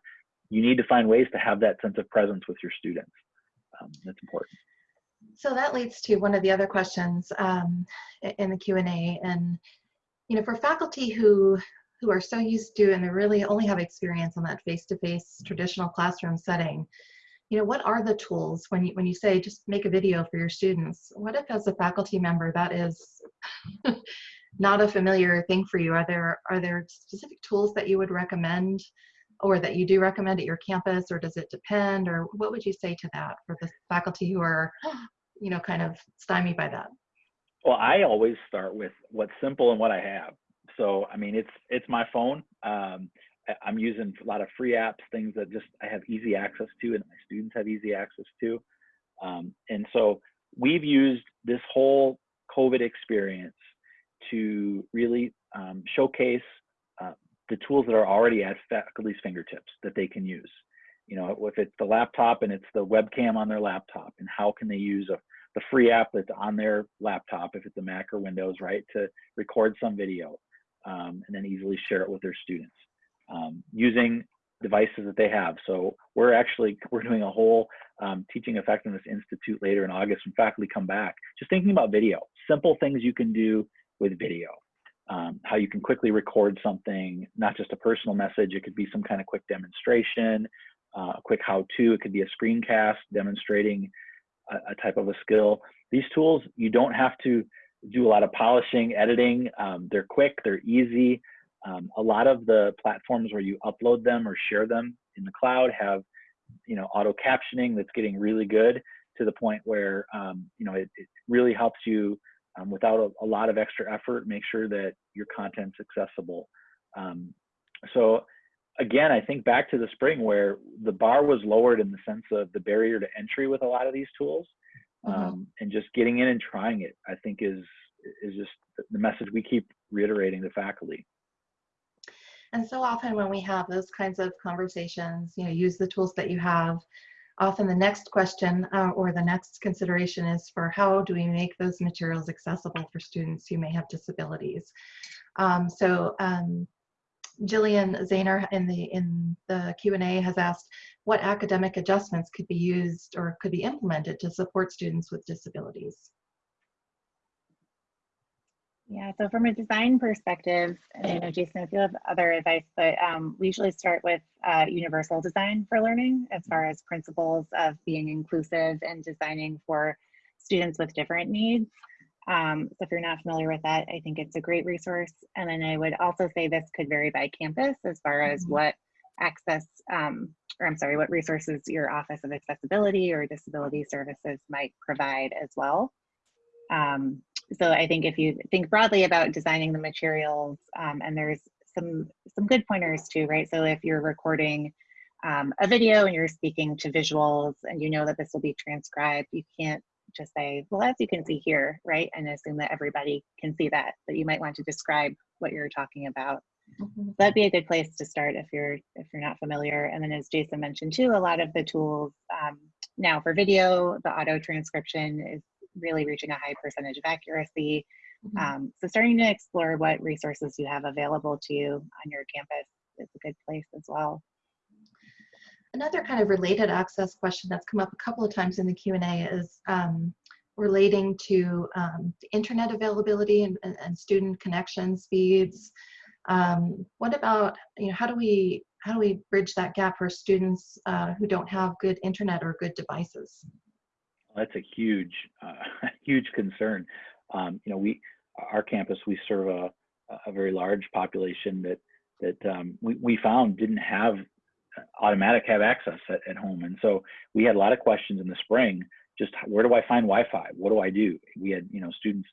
you need to find ways to have that sense of presence with your students. Um, that's important. So that leads to one of the other questions um, in the Q and you know, for faculty who who are so used to and they really only have experience on that face-to-face traditional classroom setting, you know, what are the tools when you when you say just make a video for your students? What if, as a faculty member, that is not a familiar thing for you? Are there are there specific tools that you would recommend? Or that you do recommend at your campus, or does it depend? Or what would you say to that for the faculty who are you know, kind of stymied by that. Well, I always start with what's simple and what I have. So, I mean, it's it's my phone. Um, I- I'm using a lot of free apps, things that just I have easy access to, and my students have easy access to. Um, and so, we've used this whole COVID experience to really um, showcase the tools that are already at faculty's fingertips that they can use. You know, if it's the laptop and it's the webcam on their laptop, and how can they use a the free app that's on their laptop, if it's a Mac or Windows, right, to record some video um, and then easily share it with their students um, using devices that they have. So we're actually we're doing a whole um, teaching effectiveness institute later in August when faculty come back, just thinking about video, simple things you can do with video. Um, how you can quickly record something, not just a personal message. It could be some kind of quick demonstration, uh, a quick how-to. It could be a screencast demonstrating a, a type of a skill. These tools, you don't have to do a lot of polishing, editing. Um, they're quick, they're easy. Um, a lot of the platforms where you upload them or share them in the cloud have, you know, auto captioning that's getting really good to the point where, um, you know, it, it, really helps you um, without a, a, lot of extra effort, make sure that your content's accessible. Um, so again, I think back to the spring where the bar was lowered in the sense of the barrier to entry with a lot of these tools, Mm-hmm. um, and just getting in and trying it. I think is is just the message we keep reiterating to faculty. And so often when we have those kinds of conversations, you know, use the tools that you have. Often the next question uh, or the next consideration is for how do we make those materials accessible for students who may have disabilities. Um, so um, Jillian Zahner in the in the Q&A has asked what academic adjustments could be used or could be implemented to support students with disabilities. Yeah, so from a design perspective, and I know Jason, if you have other advice, but um, we usually start with uh, universal design for learning as far as principles of being inclusive and designing for students with different needs. Um, so if you're not familiar with that, I think it's a great resource. And then I would also say this could vary by campus as far as Mhm. what access, um, or I'm sorry, what resources your Office of Accessibility or Disability Services might provide as well. Um, so I think if you think broadly about designing the materials, um, and there's some some good pointers too, right? So if you're recording um, a video and you're speaking to visuals and you know that this will be transcribed, you can't just say, well, as you can see here, right? And assume that everybody can see that, but you might want to describe what you're talking about. Mhm. That'd be a good place to start if you're if you're not familiar. And then as Jason mentioned too, a lot of the tools um, now for video, the auto transcription is really reaching a high percentage of accuracy. Mhm. Um, so starting to explore what resources you have available to you on your campus is a good place as well. Another kind of related access question that's come up a couple of times in the Q&A is um, relating to um, internet availability and, and, and student connection speeds. Um, what about, you know, how do we how do we bridge that gap for students uh, who don't have good internet or good devices? That's a huge, uh, huge concern. Um, you know, we, our campus, we serve a, a very large population that that um, we, we found didn't have automatic have access at, at home, and so we had a lot of questions in the spring. Just where do I find Wi-Fi? What do I do? We had you know students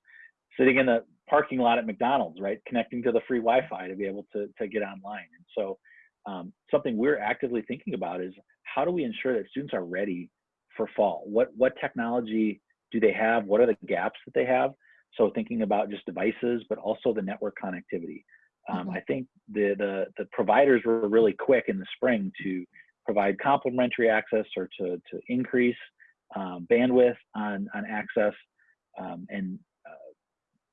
sitting in the parking lot at McDonald's, right, connecting to the free Wi-Fi to be able to to get online. And so um, something we're actively thinking about is how do we ensure that students are ready for fall? What what technology do they have? What are the gaps that they have? So thinking about just devices, but also the network connectivity. Um, Mhm. I think the, the the providers were really quick in the spring to provide complementary access or to to increase um, bandwidth on on access. Um, and uh,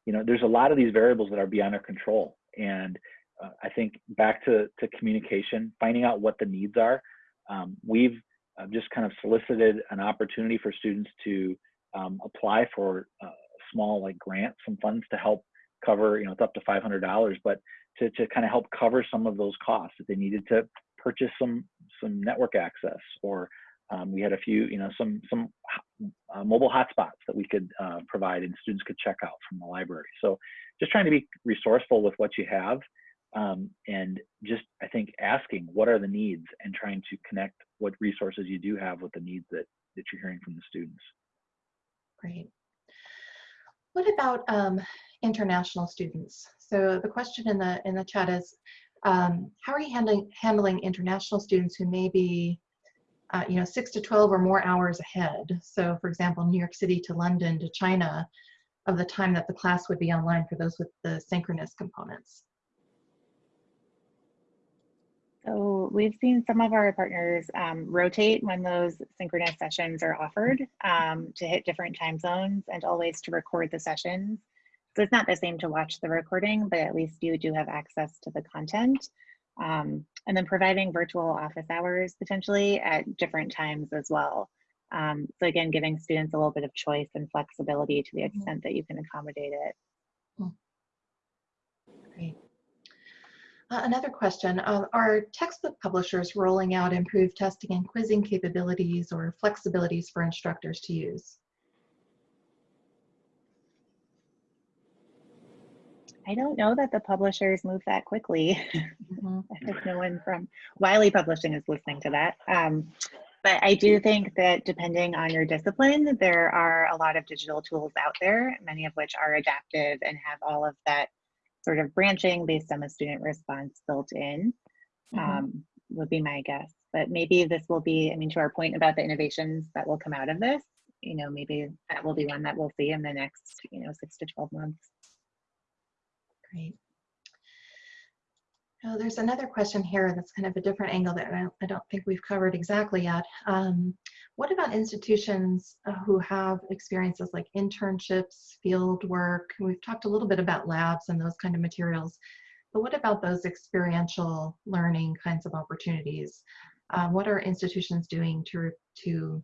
you know, there's a lot of these variables that are beyond our control. And uh, I think back to to communication, finding out what the needs are. Um, we've just kind of solicited an opportunity for students to um, apply for uh, small like grants, some funds to help cover, you know, it's up to $500, but to, to kind of help cover some of those costs if they needed to purchase some some network access or um, we had a few, you know, some some uh, mobile hotspots that we could uh, provide and students could check out from the library. So just trying to be resourceful with what you have um, and just I think asking what are the needs and trying to connect what resources you do have with the needs that that you're hearing from the students. Great. What about um, international students? So the question in the in the chat is, um, how are you handling handling international students who may be, uh, you know, six to twelve or more hours ahead? So, for example, New York City to London to China, of the time that the class would be online for those with the synchronous components. So we've seen some of our partners um, rotate when those synchronous sessions are offered um, to hit different time zones and always to record the sessions. So it's not the same to watch the recording, but at least you do have access to the content. Um, and then providing virtual office hours potentially at different times as well. Um, so again, giving students a little bit of choice and flexibility to the Mm-hmm. extent that you can accommodate it. Great. Uh, another question, uh, are textbook publishers rolling out improved testing and quizzing capabilities or flexibilities for instructors to use? I don't know that the publishers move that quickly. Mhm. I hope no one from Wiley Publishing is listening to that. Um, but I do think that depending on your discipline, there are a lot of digital tools out there, many of which are adaptive and have all of that sort of branching based on the student response built in, Mhm. um, would be my guess. But maybe this will be, I mean, to our point about the innovations that will come out of this, you know, maybe that will be one that we'll see in the next, you know, six to 12 months. Great. Oh, there's another question here that's kind of a different angle that I don't, think we've covered exactly yet. Um, what about institutions uh, who have experiences like internships, field work? We've talked a little bit about labs and those kind of materials, but what about those experiential learning kinds of opportunities? Um, what are institutions doing to, to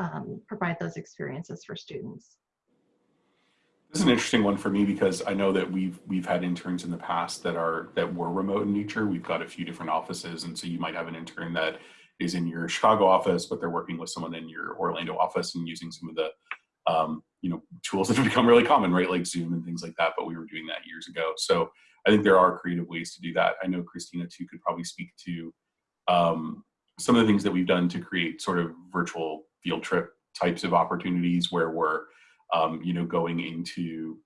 um, provide those experiences for students? This is an interesting one for me because I know that we've we've had interns in the past that are that were remote in nature. We've got a few different offices, and so you might have an intern that is in your Chicago office, but they're working with someone in your Orlando office and using some of the um, you know tools that have become really common, right, like Zoom and things like that. But we were doing that years ago, so I think there are creative ways to do that. I know Christina too could probably speak to um, some of the things that we've done to create sort of virtual field trip types of opportunities where we're um, you know, going into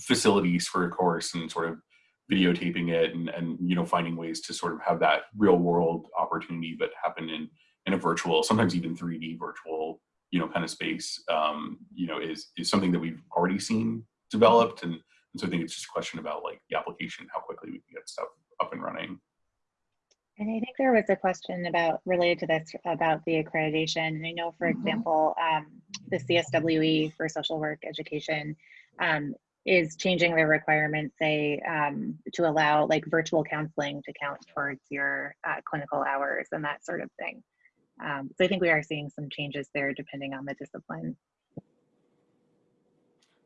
facilities for a course and sort of videotaping it and, and, you know, finding ways to sort of have that real world opportunity, but happen in, in a virtual, sometimes even 3D virtual, you know, kind of space, um, you know, is, is something that we've already seen developed. And, and so I think it's just a question about like the application, how quickly we can get stuff up and running. And I think there was a question about related to this about the accreditation. And I know, for Mhm. example, um, the CSWE for social work education um, is changing their requirements, say, um, to allow like virtual counseling to count towards your uh, clinical hours and that sort of thing. Um, so I think we are seeing some changes there depending on the discipline.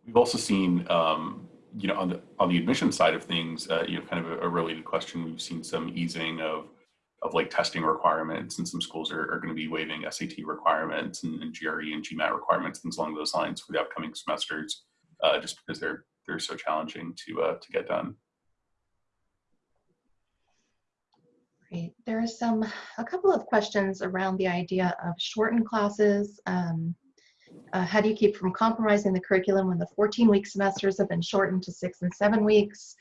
We've also seen, um, you know, on the on the admission side of things, uh, you know, kind of a, a related question. We've seen some easing of of like testing requirements, and some schools are, are going to be waiving SAT requirements and, and GRE and GMAT requirements, things along those lines for the upcoming semesters, uh, just because they're they're so challenging to uh, to get done. Great. There are some, a couple of questions around the idea of shortened classes. Um, uh, how do you keep from compromising the curriculum when the 14-week semesters have been shortened to six and seven weeks?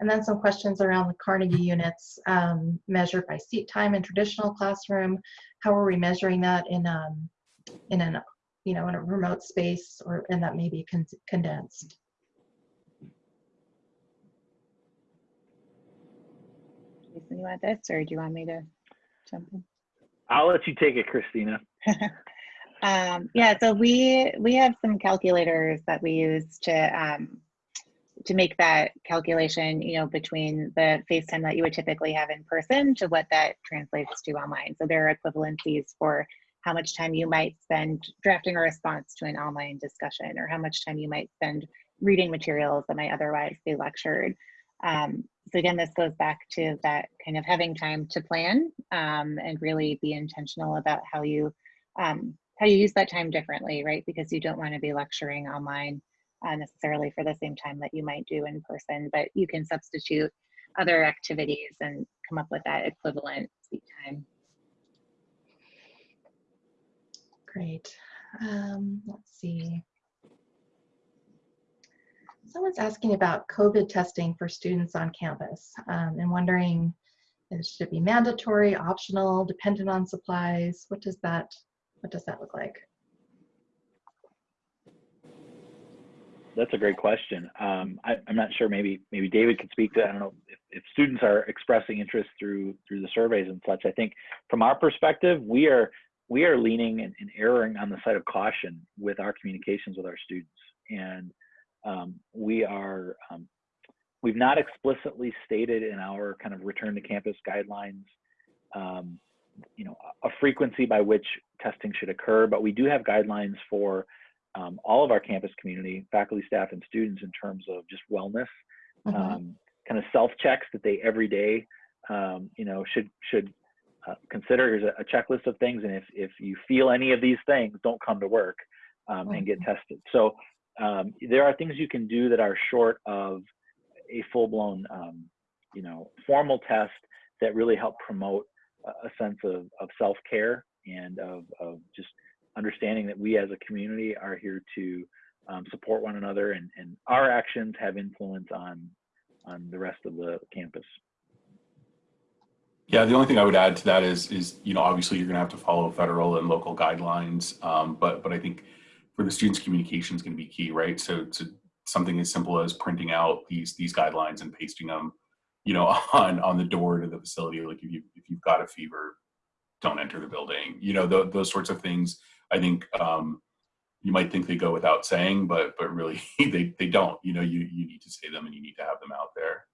And then some questions around the Carnegie units um, measured by seat time in traditional classroom. How are we measuring that in um, in an you know in a remote space or and that may be con condensed? Jason, you want this or do you want me to jump in? I'll let you take it, Christina. Um, yeah, so we we have some calculators that we use to um, to make that calculation, you know, between the FaceTime that you would typically have in person to what that translates to online. So there are equivalencies for how much time you might spend drafting a response to an online discussion or how much time you might spend reading materials that might otherwise be lectured. Um, so again, this goes back to that kind of having time to plan um, and really be intentional about how you um, how you use that time differently, right? Because you don't want to be lecturing online uh, necessarily for the same time that you might do in person, but you can substitute other activities and come up with that equivalent seat time. Great. Um, let's see. Someone's asking about COVID testing for students on campus um, and wondering if it should be mandatory, optional, dependent on supplies. What does that what does that look like? That's a great question. Um, I, am not sure. Maybe maybe David could speak to. I don't know if, if students are expressing interest through through the surveys and such. I think from our perspective, we are we are leaning and, and erring on the side of caution with our communications with our students, and um, we are um, we've not explicitly stated in our kind of return to campus guidelines, um, you know, a frequency by which testing should occur, but we do have guidelines for um, all of our campus community, faculty, staff, and students in terms of just wellness, Mhm. um, kind of self checks that they every day, um, you know, should should uh, consider. Here's a, a, checklist of things, and if if you feel any of these things, don't come to work um, and get tested. So um, there are things you can do that are short of a full blown, um, you know, formal test that really help promote a, a sense of, of self care and of, of just understanding that we as a community are here to um, support one another and, and our actions have influence on on the rest of the campus. Yeah, the only thing I would add to that is is you know obviously you're going to have to follow federal and local guidelines, um, but but I think for the students communication is going to be key, right? So to something as simple as printing out these these guidelines and pasting them, you know, on on the door to the facility. Like if you if you've got a fever, don't enter the building. You know, th those sorts of things. I think um, you might think they go without saying, but but really they they don't. You know, you you need to say them and you need to have them out there.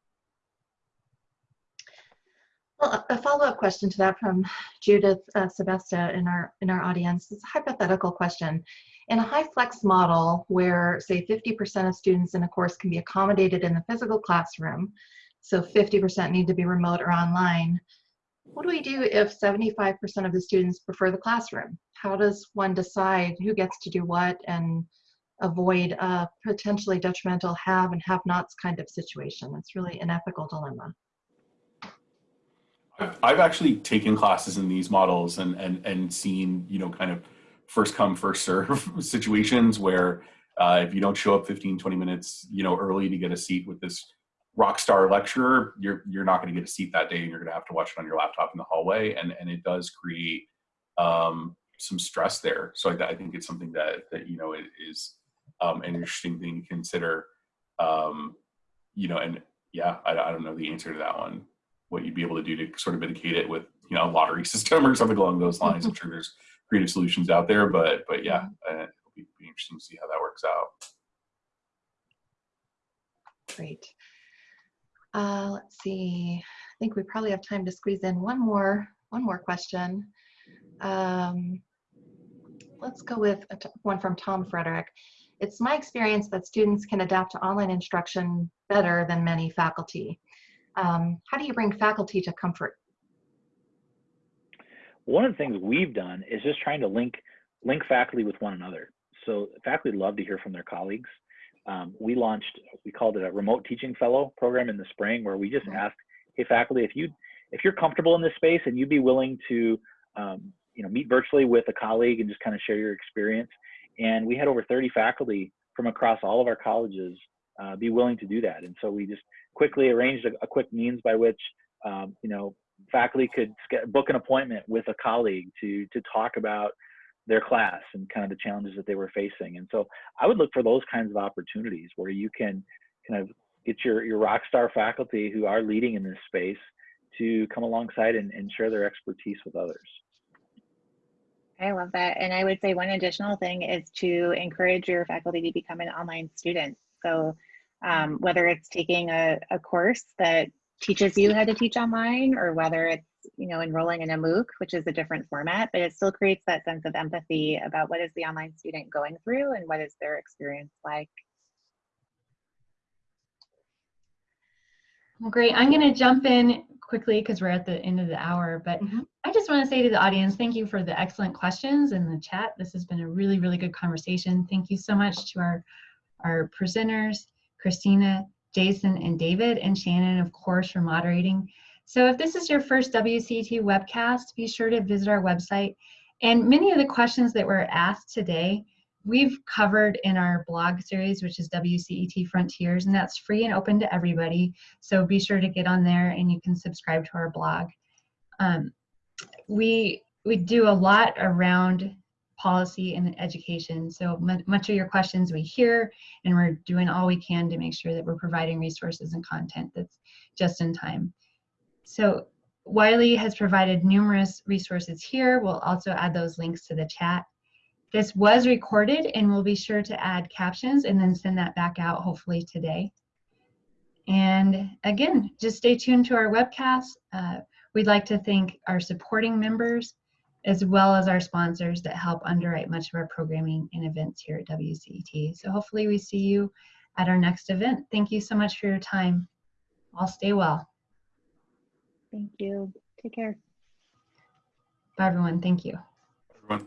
Well, a follow-up question to that from Judith uh, Sebesta in our in our audience. It's a hypothetical question. In a high flex model where say 50% of students in a course can be accommodated in the physical classroom, so 50% need to be remote or online, what do we do if 75% of the students prefer the classroom? How does one decide who gets to do what and avoid a potentially detrimental have and have nots kind of situation? It's really an ethical dilemma. I've, actually taken classes in these models and, and, and seen, you know, kind of first come, first serve situations where uh, if you don't show up 15, 20 minutes, you know, early to get a seat with this rock star lecturer, you're you're not going to get a seat that day, and you're going to have to watch it on your laptop in the hallway, and and it does create um, some stress there. So I, I, think it's something that that you know is um, an interesting thing to consider. Um, you know, and yeah, I, I don't know the answer to that one. What you'd be able to do to sort of mitigate it with you know a lottery system or something along those lines. I'm sure there's creative solutions out there, but but yeah, uh, it'll be, be interesting to see how that works out. Great. Uh, let's see. I think we probably have time to squeeze in one more one more question. Um, let's go with one from Tom Frederick. It's my experience that students can adapt to online instruction better than many faculty. Um, how do you bring faculty to comfort? One of the things we've done is just trying to link link faculty with one another. So faculty love to hear from their colleagues um, we launched, we called it a remote teaching fellow program in the spring where we just asked, hey faculty, if you if you're comfortable in this space and you'd be willing to um, you know meet virtually with a colleague and just kind of share your experience. And we had over 30 faculty from across all of our colleges uh, be willing to do that. And so we just quickly arranged a, a quick means by which um, you know faculty could book an appointment with a colleague to to talk about their class and kind of the challenges that they were facing. And so I would look for those kinds of opportunities where you can kind of get your, your rock star faculty who are leading in this space to come alongside and, and share their expertise with others. I love that. And I would say one additional thing is to encourage your faculty to become an online student. So um, whether it's taking a, a course that teaches you how to teach online or whether it's you know enrolling in a MOOC, which is a different format, but it still creates that sense of empathy about what is the online student going through and what is their experience like. Well, great. I'm going to jump in quickly because we're at the end of the hour, but Mhm. I just want to say to the audience, thank you for the excellent questions in the chat. This has been a really, really good conversation. Thank you so much to our, our presenters, Christina, Jason, and David, and Shannon, of course, for moderating. So if this is your first WCET webcast, be sure to visit our website. And many of the questions that were asked today, we've covered in our blog series, which is WCET Frontiers, and that's free and open to everybody. So be sure to get on there and you can subscribe to our blog. Um, we we do a lot around policy and education. So much of your questions we hear, and we're doing all we can to make sure that we're providing resources and content that's just in time. So Wiley has provided numerous resources here. We'll also add those links to the chat. This was recorded and we'll be sure to add captions and then send that back out hopefully today. And again, just stay tuned to our webcast. Uh, we'd like to thank our supporting members as well as our sponsors that help underwrite much of our programming and events here at WCET. So hopefully we see you at our next event. Thank you so much for your time. All stay well. Thank you. Take care. Bye everyone. Thank you. Everyone.